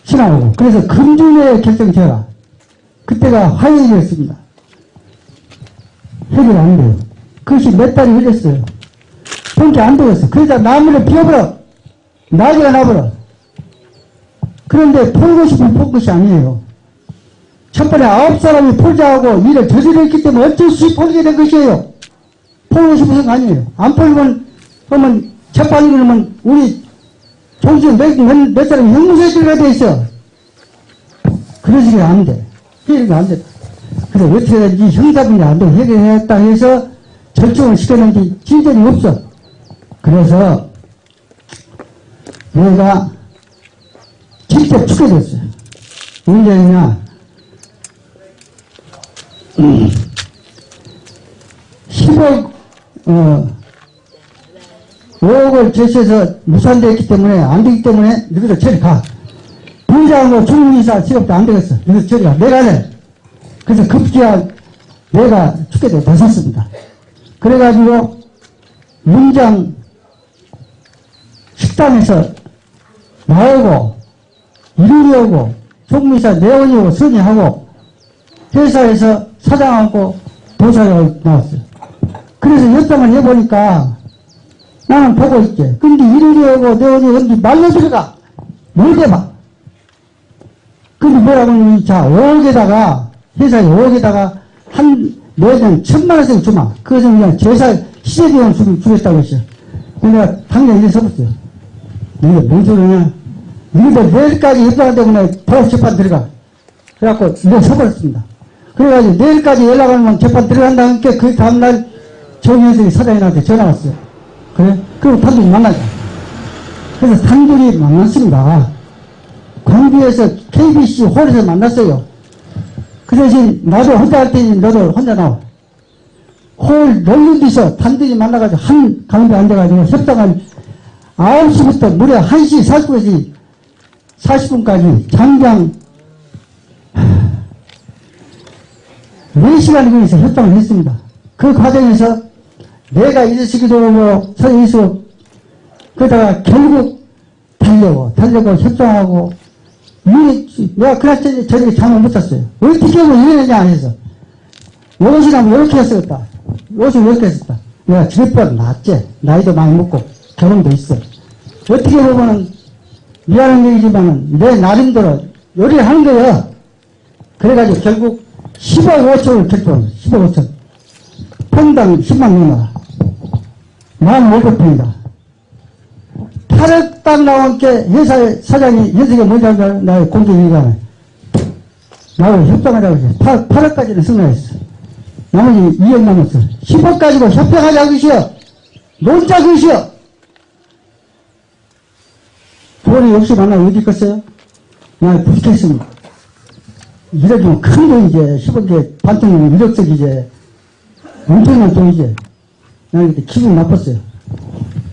신하고. 그래서 금중에 결정되라. 그때가 화요일이었습니다. 해결 안 돼요. 그것이 몇 달이 흘렸어요. 그렇게 안 되겠어. 그러다 나무를 피워버려. 나기가 나버려. 그런데 풀고 싶은 풀 것이 아니에요. 첫 번에 아홉 사람이 풀자하고 일을 저지르기 때문에 어쩔 수 없이 풀게 된 것이에요. 풀고 싶어서 아니에요. 안 풀면, 그러면 재판이 그러면 우리 정신 몇, 몇, 몇 사람이 형무소에 들어가야 돼 있어. 그러시면 안 돼. 해결이 안 돼. 그래서 어떻게든지 형사분이 안 되고 해결했다 해서 절충을 시켰는데 진전이 없어. 그래서 내가 직접 죽게 됐어요. 언제냐? 음, 10억, 어, 5억을 제시해서 무산되었기 때문에, 안 되기 때문에, 너희들 저리 가. 부장하고 총리사 직업도 안 되겠어. 너희들 저리 가. 내가 해. 그래서 급기야 내가 죽게 돼, 됐었습니다. 그래가지고, 문장 식당에서 나오고, 이루리 오고, 총무사 내원이 오고, 선임하고, 회사에서 사장하고 도사가 나왔어요. 그래서 협상을 해보니까 나는 보고 있게. 근데 이루리 오고, 내원이 오는데 말로 들어가. 뭘 대봐. 근데 뭐라고 하니, 자, 5억에다가, 회사에 5억에다가 한, 매년 천만 원씩 주마. 그것은 그냥 제사, 시제비용 주, 주겠다고 했어요. 내가 당장 이래 서봤어요. 이게 뭔 소리냐. 니들 내일까지 협상한 때문에 더 재판 들어가. 그래갖고 이래 서버렸습니다. 그래가지고 내일까지 연락하면 재판 들어간다니까 그 다음날 정혜석이 사장님한테 전화 왔어요. 그래? 그럼 단둘이 만나자. 그래서 단둘이 만났습니다. 광주에서 KBC 홀에서 만났어요. 그 대신 나도 혼자 할 테니 너도 혼자 나와. 홀 넓은 데서 단둘이 만나가지고 한 가운데 앉아가지고 협상을 9시부터 무려 1시 40분까지 40분까지 장장 4시간에 걸려서 협상을 했습니다. 그 과정에서 내가 이러시기도 하고 서있어 그러다가 결국 달려고 달려고 협상하고 이 내가 그랬더니 저렇게 잠을 못 잤어요. 어떻게 하면 이러느냐 해서 옷이라면 이렇게 했었다. 옷을 이렇게 했었다. 내가 집보다 낫지. 나이도 많이 먹고 경험도 있어. 어떻게 보면은 미안한 얘기지만은 내 나름대로 요리를 하는 거야. 그래가지고 결국 10억 5천을 결정 10억 5천. 평당 10만 원 만 500평이다. 8억 딱 나온 게 회사의 사장이 뭔지 알까? 나의 공개기관에. 나하고 협상하자고 했어. 8, 8억까지는 승낙했어. 나머지 2억 남았어. 10억 가지고 협상하자고 했어. 논자 그것이요. 돈이 없이 만나 어디 있겠어요? 나 부족했습니다. 이래도 큰 돈이지. 10억에 반통은 1억씩이지. 엄청난 돈이지. 나 그때 기분 나빴어요.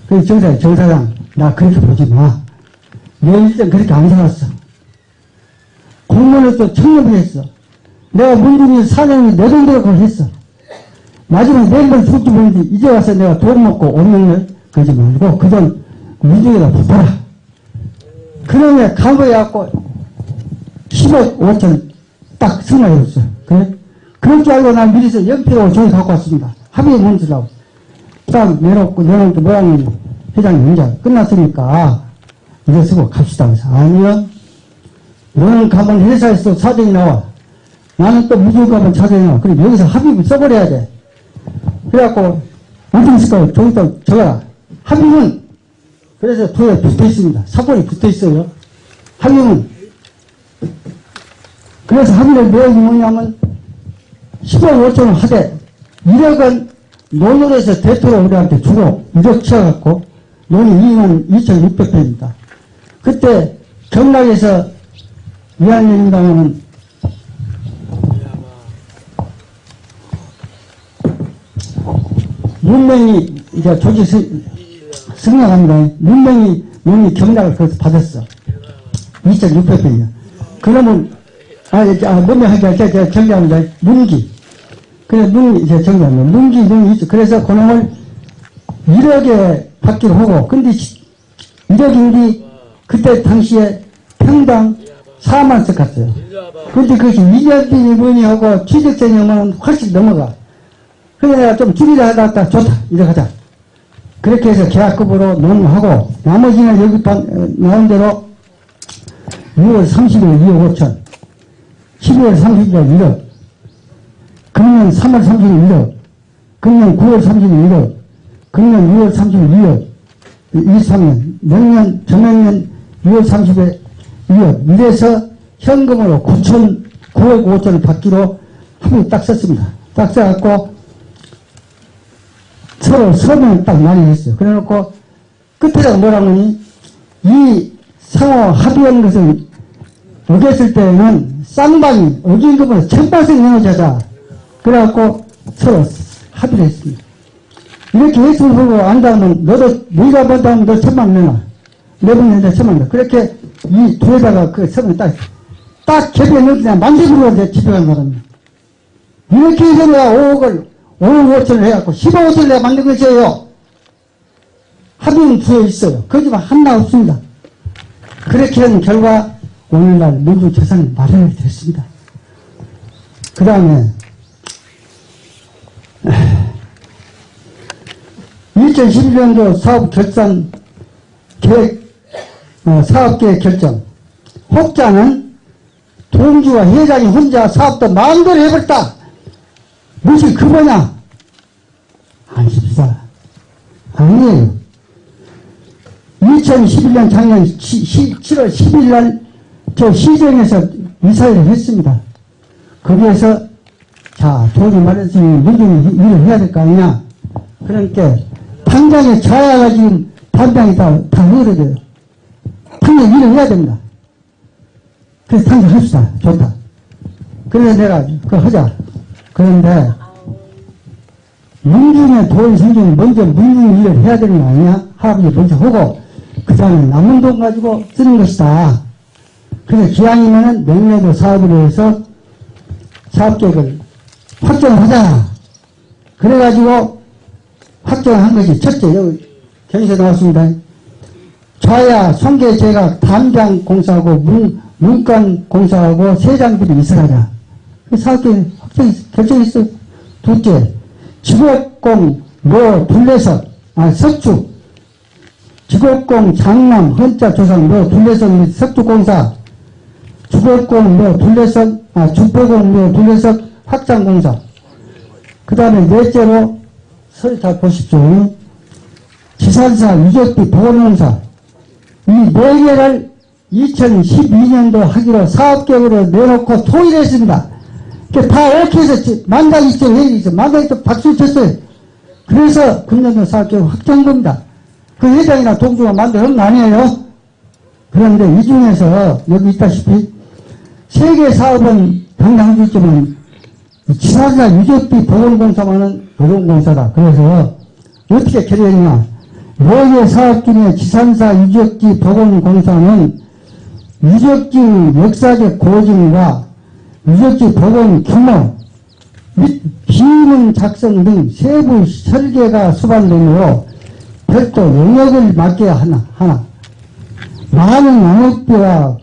그래서 정사장, 정사장, 나 그렇게 보지 마. 내 일생 그렇게 안 살았어. 공무원을 또 청렴을 했어. 내가 문중이 사장이 내 돈대로 그걸 했어. 마지막에 내일만 죽지 모르는데 이제 와서 내가 돈 먹고 오면을 그러지 말고 그돈 문중에다 붙어라. 그놈의 감옥해갖고 10억 5천 딱 승낙해줬어. 그래? 그럴 줄 알고 난 미리서 연필하고 종이 갖고 왔습니다. 합의에 문주라고. 딱 내놓고, 내놓고 모양이 회장님 이제 끝났으니까 이제 쓰고 갑시다. 그래서 아니요. 너는 가면 회사에서 사정이 나와. 나는 또 무조건 가면 사정이 나와. 그럼 여기서 합의를 써버려야 돼. 그래갖고 있을까? 종이다 적어라. 합의문. 그래서 도에 붙어 있습니다. 사본이 붙어 있어요. 합의문. 그래서 합의를 내용이 뭐냐면 10억 5천원 하되 1억은 논으로해서 대토로 우리한테 주고 1억 치워갖고 논이 2만 2,600평입니다. 그때 경락에서 위안연인당에는 문명이 이제 조직 스- 승낙합니다. 문명이 논이 경락을 거기서 받았어. 2,600평이야. 그러면 아, 아, 할때 제가 정리합니다. 문기. 그래, 문, 이제. 문기, 문이 있죠. 그래서 그놈을 1억에 받기로 하고, 근데 1억인데, 그때 당시에 평당 4만 석 갔어요. 근데 그것이 2년 뒤 문이 하고 취득세념은 훨씬 넘어가. 내가 좀 줄이라 하다 가 좋다. 이래 가자. 그렇게 해서 계약급으로 논하고, 나머지는 여기 반- 어, 나온 대로 6월 30일 2억 5천. 12월 30일 1억, 금년 3월 30일 1억, 금년 9월 30일 1억, 금년 6월 30일 2억, 23년, 내년, 전년년 6월 30일 2억, 이래서 현금으로 9천, 9억 5천을 받기로 합의 딱 썼습니다. 딱 써갖고, 서로 서명을 딱 많이 했어요. 그래 놓고, 끝에다가 뭐라고 하니, 이 상호 합의한 것을 어겼을 때는 쌍방이 어긴 것보다 천발씩 나눠자자. 그래갖고 서로 합의를 했습니다. 이렇게 했으면 보고 안다면 너도 네가 받다면 너 천만 내놔. 내분 내다 천만 내놔. 그렇게 이 둘에다가 그 서명 딱, 딱 개비에 넣었냐 만들고 내 집에 간 사람이야. 이렇게 해서 내가 5억을, 5억 5천을 해갖고 15억 5천을 내가 만든 것이에요. 합의는 부여 있어요. 거기만 하나 없습니다. 그렇게 한 결과 오늘날 모두 재산이 마련이 됐습니다. 그 다음에 2011년도 사업 결산 계획 어, 사업계획 결정 혹자는 동주와 회장이 혼자 사업도 마음대로 해버렸다. 무엇이 그 뭐냐? 아닙니다. 아니에요. 2011년 작년 7월 10일 날 저 시정에서 이사회를 했습니다. 거기에서 자 돈이 마련했으니 문제는 일을 해야 될 거 아니냐 그러니까 당장에 자야가 지금 당장이 다, 다 흐려져요. 당장 일을 해야 됩니다. 그래서 당장 합시다. 좋다. 그래서 내가 그거 하자. 그런데 문중에 돈 생기면 먼저 문중 일을 해야 되는 거 아니야? 할아버지 먼저 하고 그 다음에 남은 돈 가지고 쓰는 것이다. 그래서 기왕이면은 명례도 사업으로 해서 사업계획을 확정하자. 그래가지고 확정한 것이 첫째 여기 경에서 나왔습니다. 좌야 송계제가 담장 공사하고 문, 문간 공사하고 세장들이 있어가자. 그 사업계획 확정 결정했어. 둘째 직업공 뭐 둘레석 아 석축 직업공 장남 헌자 조상 뭐 둘레석 및 석축공사 주거공 뭐 둘레석 아 주거공 뭐 둘레석 확장공사 그 다음에 넷째로 다 보십시오 지산사 유적비 보건공사 이 네 개를 2012년도 하기로 사업계획으로 내놓고 통일했습니다. 그다 오케이 해서 만당 있죠, 회의 있어. 만당 있어, 박수 쳤어요. 그래서 금년도 사업계획 확정한 겁니다. 그 회장이나 동주가 만든 거 아니에요? 그런데 이 중에서 여기 있다시피 세계 사업은 당당하겠지만 지사사 유적비 보건공사만은 보건공사다. 그래서 어떻게 결의했냐. 여기 사업 중에 지산사 유적지 보건공사는 유적지 역사적 고증과 유적지 보건 규모 및 기능 작성 등 세부 설계가 수반되므로 별도 영역을 맡겨야 하나, 하나. 많은 영역비와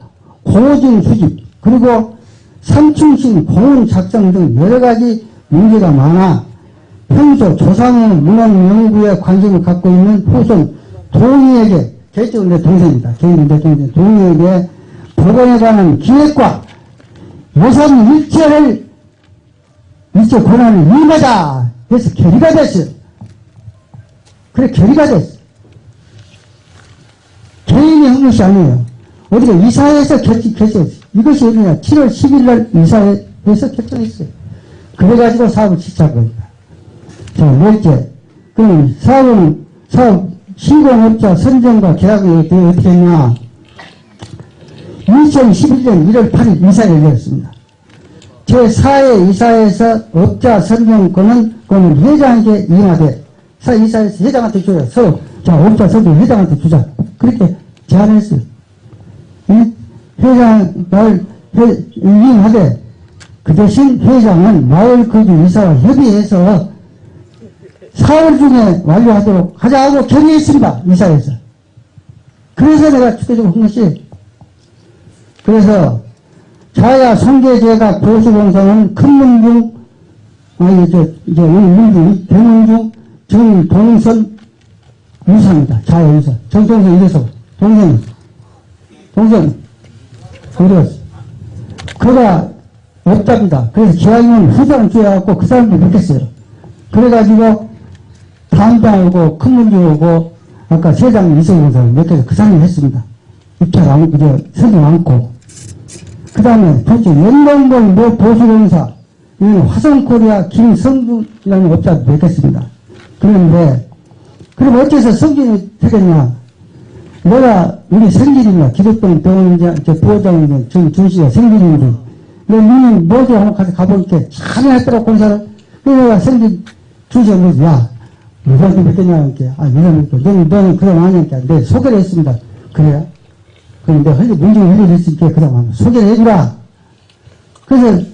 고증 수집, 그리고 삼충신 공원 작성 등 여러 가지 문제가 많아 평소 조상의 문헌 연구에 관심을 갖고 있는 후손 동의에게 개인적으로 내 동생입니다. 개인적으로 내 동생 동의에게 법원에 관한 기획과 예산 일체를 일체 권한을 임하자 해서 결의가 됐어요. 그래 결의가 됐어. 개인이 한 것이 아니에요. 어디가 이사회에서 결정, 결정했어요. 이것이 어디냐. 7월 10일 날 이사회에서 결정했어요. 그래가지고 사업을 시작한 겁니다. 자, 넷째. 그럼 사업은, 사업, 신공업자 선정과 계약이 어떻게, 했냐. 2011년 1월 8일 이사를 열렸습니다. 제4회 이사에서 업자 선정권은 그는 회장에게 임하되 사 이사에서 회장한테 줘요. 서로 자 업자 선정 회장한테 주자. 그렇게 제안했어요. 이 회장을 회, 임하되 그 대신 회장은 마을 거주 이사와 협의해서 4월 중에 완료하도록 하자고 결의했습니다. 이사에서. 그래서 내가 추대적으로 한 것이 그래서 좌야 성계제가 보수공사는 큰문중 아니 저 이제 문중 대문중 정동선 유사입니다. 좌야 유사 정동선 이래서 동생 동생 어디갔어? 그가 없답니다. 그래서 기왕이면 후장을 줘야갖고 그 사람도 믿겠어요. 그래가지고 담당하고 큰문중 오고 아까 세장 이성공사 몇 개서 그 사람이 했습니다. 입찰 안, 이제 선정 않고 그 다음에 도대체 연동본 모 보수공사 이는 화성코리아 김성준이라는 업자도 뵙겠습니다. 그런데 그럼 어째서 성준이 되겠냐 내가 우리 생길이냐 기독병 병원 이제 저 부회장인데 정준 씨가 생길인데 내 니는 뭐지 하고 가서 가보니까 참 했더라 공사를 그래서 내가 생길 주시가 뭐지 야 누구한테 뵙겠냐 이렇게 아 누구한테 뵙겠냐 너는 너는 그럼 아니니까 내 소개를 했습니다. 그래요? 그런데 흘리 문제가 흘려졌으니까 그다음 에 소개를 해주라. 그래서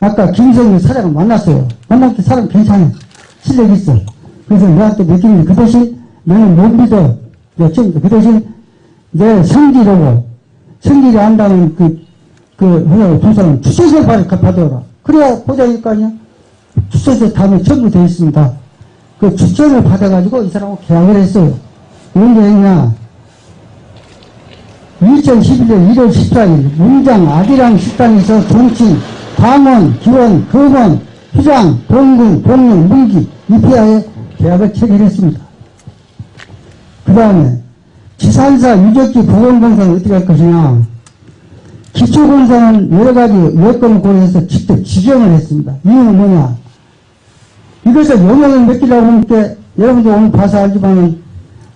아까 김성희 사장을 만났어요. 만났을 때 사람 괜찮아. 실력 있어. 그래서 내한테 느끼는 그 대신 너는 못 믿어. 처음부터 그 대신 내 성질하고 성질이 안다는 그, 그, 회사의 두 사람 주소서 받아오라. 그래야 보장일 거 아니야? 주소서 다음에 전부 되어 있습니다. 그 주점을 받아가지고 이 사람하고 계약을 했어요. 언제 했냐? 2011년 1월 14일 문장 아디랑 식당에서 정치, 광원, 기원, 금원, 휴장, 동군, 동영, 문기, 이피아에 계약을 체결했습니다. 그 다음에 지산사 유적지 보건공사는 어떻게 할 것이냐? 기초공사는 여러 가지 여건을 고려해서 직접 지정을 했습니다. 이유는 뭐냐? 이것을 영역을 맡기려고 하니까 여러분들 오늘 봐서 알지만은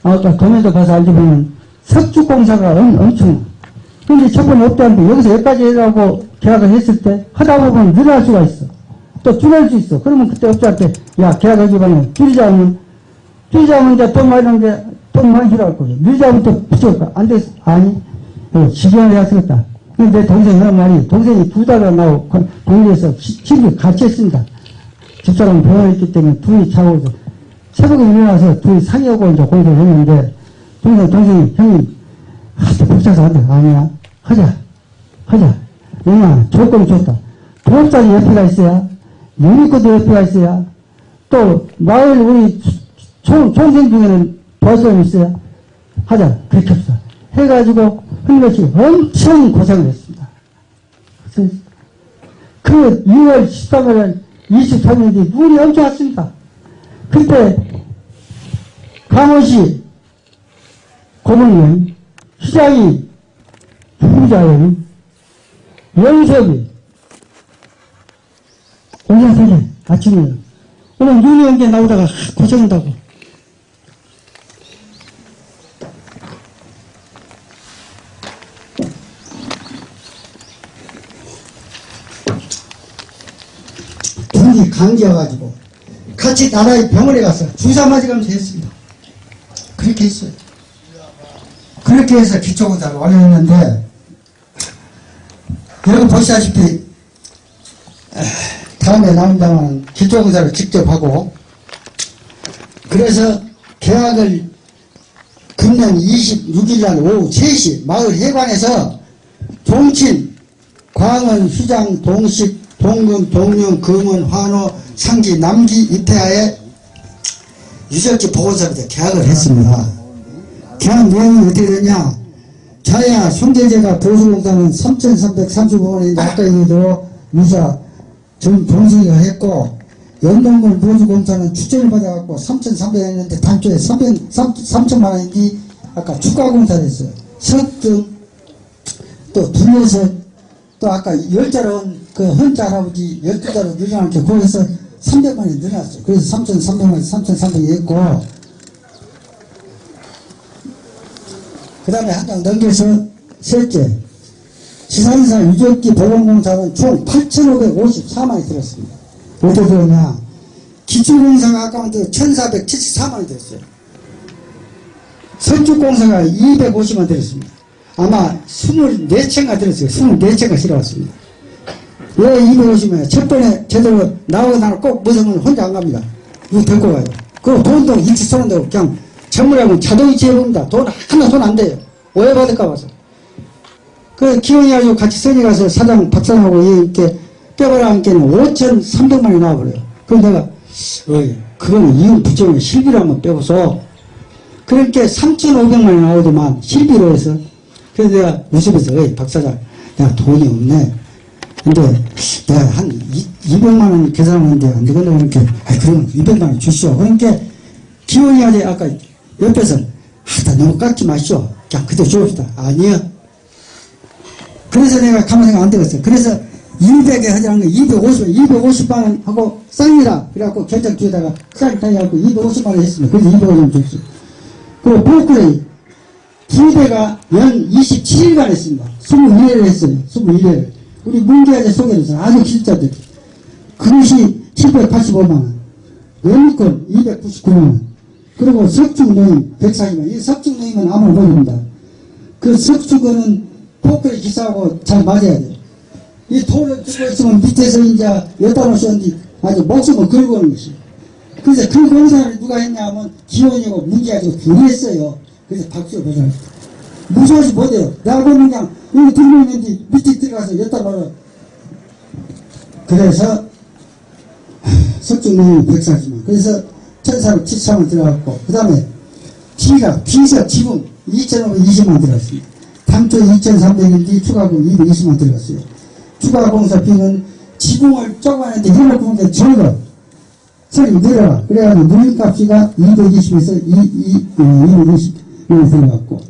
아까 도면도 봐서 알지만은 석주공사가 엄, 엄청. 근데 저번에 없다는데 여기서 여기까지 해라고 계약을 했을 때 하다 보면 늘어날 수가 있어. 또 줄일 수 있어. 그러면 그때 업자한테 야 계약하기만은 줄이자면 줄이자면 이제 돈 는데 돈 많이 필요할 거예요 또 붙여올까 안 됐어 아니 어, 지정을 해야 쓰겠다 근데 내 동생이 하는 말이 동생이 두 달을 나고 동네에서 집이 같이 했습니다 집사람 병원에 있기 때문에 둘이 자고 있어. 새벽에 일어나서 둘이 상의하고 이제 공부를 했는데, 동생, 동생이, 형님, 하도 복잡해서 안 돼. 아니야. 하자. 하자. 왜냐, 조건이 좋다. 도업자리 옆에가 있어야, 유니코도 옆에가 있어야, 또, 마을 우리 총, 총생 중에는 도와주는 있어야, 하자. 그렇게 합시다. 해가지고, 흘러시 엄청 고생을 했습니다. 그 2월 13일 23일이 눈이 엄청 왔습니다. 그때 강원시 고문님, 시장이 부부자예요. 영섭이 올라서래 아침에 오늘 눈이 온 게 나오다가 고생한다고 둘이 강제여가지고 같이 나라의 병원에 가서 주사 맞으면서 했습니다. 그렇게 했어요. 그렇게 해서 기초검사를 완료했는데 여러분 보시다시피 에, 다음에 나온다면 기초검사를 직접 하고 그래서 계약을 금년 26일 날 오후 3시 마을 해관에서 종친, 광원, 휘장, 동식, 동금, 동령, 금원, 환호, 상기, 남기 입회하에 유적지 보건사부터 계약을 했습니다. 계약 내용이 어떻게 되냐? 자야 손대제가 보수공사는 3,335원인데 아까 얘기대로 유사 전 동생이가 했고 연동물 보수공사는 추천을 받아갖고 3,300원 했는데 단초에 300, 3천만 원인데 아까 추가공사 됐어요. 석등 또 둘레서 또 아까 열자로 그 헌자 할아버지 열두 자로 늘어나게 거기서 300만이 늘어났어요. 그래서 3,300만, 3,300이 했고 그 다음에 한 장 넘겨서 셋째 지산사 유적지 보건공사는 총 8,554만이 들었습니다. 어떻게 들었냐 기초공사가 아까부터 1,474만이 들었어요. 석주공사가 250만 들었습니다. 아마 24채가 들었어요. 24채가 실어왔습니다. 왜 250만? 첫 번에 제대로 나오고 나면 꼭 무서우면 혼자 안 갑니다. 이거 데리고 가요. 그리고 돈도 일치 쏘는다고 그냥 전문하고 자동이체 해봅니다. 돈 하나 손 안 돼요. 오해받을까 봐서. 그 기원이 아주 같이 써니 가서 사장 박사하고 이렇게 뼈가라 함께는 5,300만이 나와버려요. 그럼 내가 어이 그거는 이윤 부정의 실비로 한번 빼고서 그렇게 3,500만이 나오더만 실비로 해서 그래서 내가 어이 박사장 내가 돈이 없네. 근데 내가 한 2, 200만 원 계산하는데 안 되겠네 그러니까 아 그럼 200만 원 주시오. 그러니까 기원이 아재 아까 옆에서 하다 너무 깎지 마시오. 그냥 그대로 주옵시다. 아니요. 그래서 내가 가만 생각 안 되겠어. 그래서 200에 하자는 거 250, 250만 원 하고 쌍이라 그래갖고 결정 뒤에다가 쌍 타이하고 250만 원 했습니다. 그래서 250만 원 줬어요. 그리고 보크레 이 부대가 연 27일간 했습니다. 21회를 했어요. 21회를. 우리 문기아재 소개해서 아주 실자들. 그것이 785만 원. 연립권 299만 원. 그리고 석중노임 140만 원. 이 석중노임은 아무 모릅니다. 그 석중거는 포크레 기사하고 잘 맞아야 돼요. 이 돈을 주고 있으면 밑에서 이제 여다 놓으셨는데 아주 목숨을 걸고 오는 것이. 그래서 그 공사를 누가 했냐 하면 기원이고 문제아재가 둘이 했어요. 그래서 박수 받아요. 무서워서 못해요. 내가 보면 그냥 여기 들고 있는데 밑에 들어가서 여다 놓아. 그래서 석중농이 140만. 그래서 1473원 들어갔고 그 다음에 T가 T사 지분 2,520만 들어갔습니다. 당초 2,300인데 추가금 220만 들어갔어요. 추가 공사 비는 지붕을 쪼가는데 힘을 부는데 적어. 소리 늘어라. 그래가지고 누림값이가 220에서 220 만 들어갔고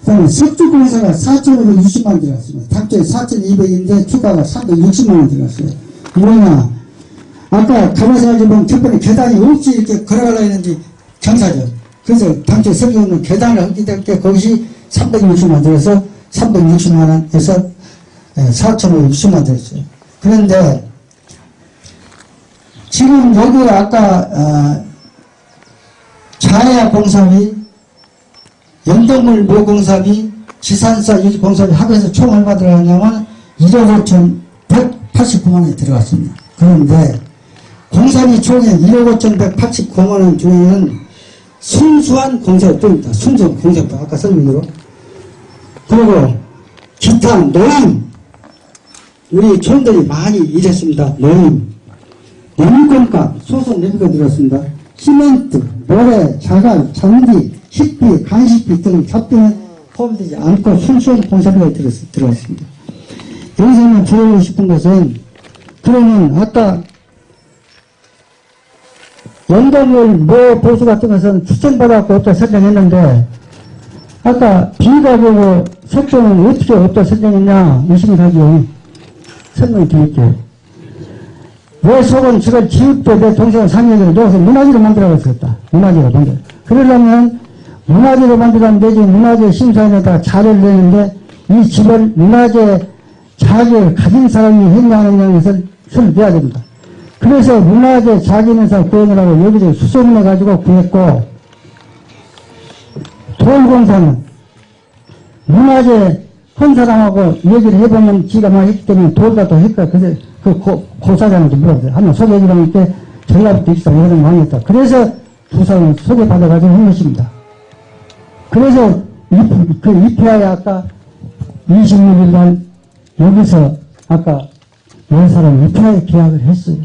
그 다음에 석주공사가 4,560만 들어갔습니다. 당초에 4,200인데 추가가 360만 원 들어갔어요. 뭐냐 아까 가마사지 보면 첫 번째 계단이 없이 이렇게 걸어가려 했는데 경사죠. 그래서 당초 설계는 계단을 했기 때문에 거기서 360만 들어서 360만 원에서 4,560만 들었어요. 그런데 지금 여기 아까 어, 자야 공사비, 연동물 모공사비, 지산사 유지공사비 합해서 총 얼마 들어가냐면 1억 5천 189만 원이 들어갔습니다. 그런데 공사비 총액 1억 5천 189만 원 중에는 순수한 공사비입니다. 순수한 공사비 아까 설명대로 그리고 기타 노임 우리 촌들이 많이 일했습니다. 노임 nem건값 소속 nem건 들었습니다. 시멘트, 모래, 자갈, 잔디, 식비, 간식비 등 잡등에 포함되지 않고 순수한 공사비가 들어갔습니다. 여기서는 드리고 싶은 것은 그러면 아까 연동을 뭐 보수 같은 것은 추천받아갖고 없다 설정했는데 아까 비가보고 색종은 어떻게 없다 설정했냐 의심이 가죠. 설명 드릴게요. 왜 속은 지금 지읍때 내 동생을 3년을 넣어서 문화재로 만들어갔었다. 문화재로 만들어. 그러려면 문화재로 만들어면 되지 문화재 심사위원회에다가 자료를 내는데 이 집을 문화재 자격을 가진 사람이 했냐는 것을 수를 내야 됩니다. 그래서 문화재 자기인사 구현을 하고 여기저기 수소문 해가지고 구했고 돌공사는 문화재 한 사람하고 얘기를 해보면 지가 막 했기 때문에 돌다 또 했다. 그래서 그 고, 고사장한테 물어봤어요. 한번 소개해주라는 게 전라북도 이런 많이 했다. 그래서 두 사람을 소개받아가지고 한 것입니다. 그래서 이, 그 입회하에 아까 26일 날 여기서 아까 열 사람 입회하에 계약을 했어요.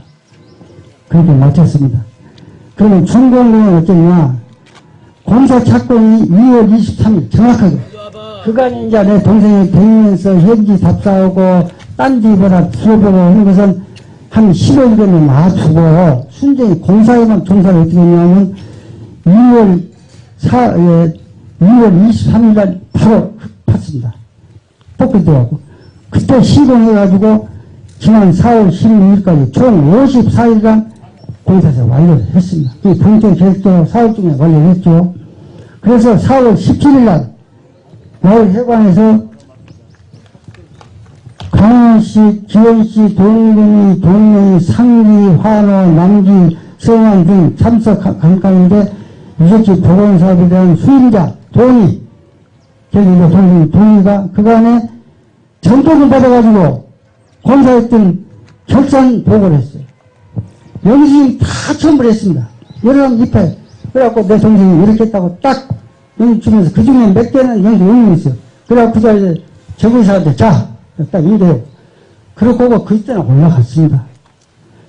그렇게 마쳤습니다. 그러면 준공은 어쩌냐 공사 착공이 2월 23일 정확하게 그간이 이제 내 동생이 댕기면서 현지 답사하고 딴지 보라 들어보고 하는 것은 한 15일 전에 놔두고 순전히 공사에만 종사를 어떻게 했냐면 2월 4, 예, 2월 23일 날 바로 팠습니다. 뽑기 들어가고 그때 시공해가지고 지난 4월 16일까지 총 54일간 공사에서 완료를 했습니다. 이 본격 계획도 4월 중에 완료했죠. 그래서 4월 17일 날 마을 해관에서 강원시, 기원시, 동gun이, 동명이, 상기, 환호, 남기, 성안 등 참석한 가운데 유적지 보건사업에 대한 수임자, 동의, 저기 뭐 동의, 동의가 그간에 전통을 받아가지고 공사했던 결산 보고를 했어요. 여기서 다 첨부를 했습니다. 여러 명 입회. 그래갖고 내 동생이 이렇게 했다고 딱 여기 주면서 그 중에 몇 개는 여기서 의미 있어. 그래갖고 그 자리에 적은 사람한테 자, 딱 이래요. 그러고 그때는 올라갔습니다.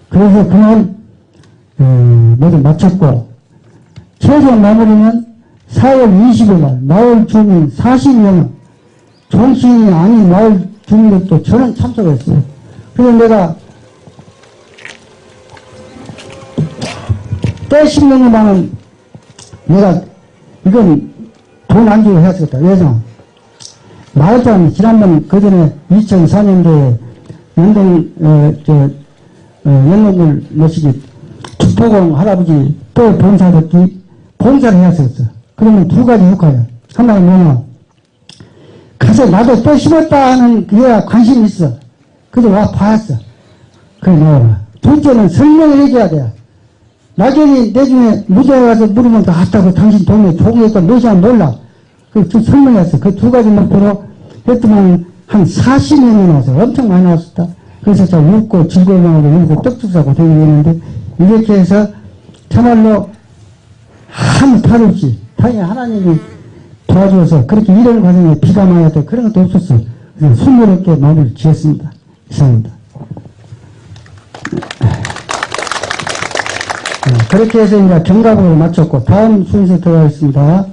그래서 그날, 어, 모두 마쳤고, 최종 마무리는 4월 20일 날 마을 주민 40명, 정치인이 아닌 마을 주민들도 저는 참석했어요. 그래서 내가 때 10년만은 내가 이건 돈 안 주고 해야 되겠다. 왜냐? 마을장 지난번 그 전에 2004년도에 연동 어, 저 어, 연동을 모시기 축포공 할아버지 또 봉사됐기 봉사를 해야 되겠어. 그러면 두 가지 효과야. 하나는 뭐냐? 가서 나도 또 심었다 하는 그래야 관심이 있어. 그래서 와 봤어. 그래 나와라. 둘째는 설명을 해줘야 돼. 나중에 내중에 무대에 가서 물으면 다 갔다고 당신 동네 조국에서 몇이야 몰라. 그 설명했어. 그 두 가지 목표로 했더만 한 40년이 나와서 엄청 많이 나왔었다. 그래서 저 웃고 즐거워하고 울고 떡죽 사고 되는데 이렇게 해서 참말로 아무 탈 없이 당연히 하나님이 도와줘서 그렇게 이런 과정에 비가 많이 왔다 그런 것도 없었어. 그래서 순조롭게 마무리를 지었습니다. 이상입니다. 네, 그렇게 해서 이제 경각으로 마쳤고 다음 순서 들어가겠습니다.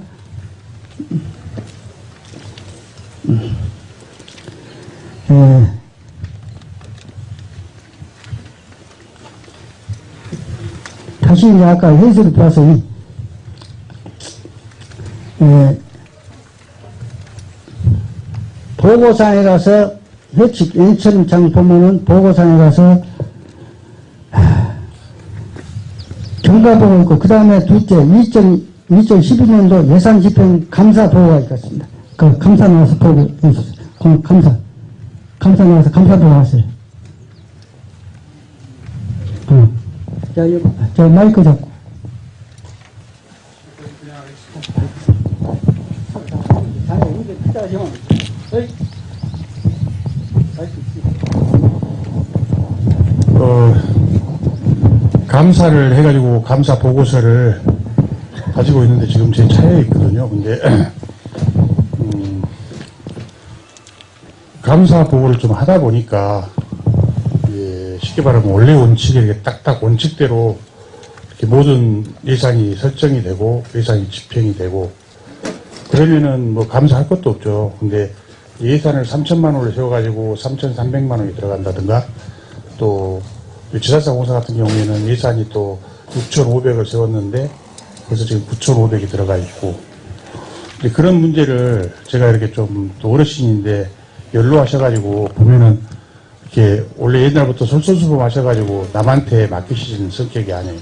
예. 다시 이제 아까 현실을 봐서 이, 예, 보고상에 가서 회칙 N처럼 장 보면은 보고상에 가서 경과보고 있고, 그 다음에 둘째, 2000, 2012년도 예산 집행 감사 보고가 있겠습니다. 그 감사 나와서 보고. 공- 감사. 감사 나와서 감사 보고 하세요. 어. 자, 저 마이크 잡고.
어, 감사를 해가지고 감사 보고서를 가지고 있는데 지금 제 차에 있거든요. 근데 음, 감사 보고를 좀 하다 보니까 예, 쉽게 말하면 원래 원칙에 이렇게 딱딱 원칙대로 이렇게 모든 예산이 설정이 되고 예산이 집행이 되고 그러면은 뭐 감사할 것도 없죠. 근데 예산을 3천만 원을 세워가지고 3,300만 원이 들어간다든가 또 지사사 공사 같은 경우에는 예산이 또 6,500을 세웠는데 그래서 지금 9,500이 들어가 있고 그런 문제를 제가 이렇게 좀 또 어르신인데 연로하셔가지고 보면은 이렇게 원래 옛날부터 솔선수범 하셔가지고 남한테 맡기시는 성격이 아니에요.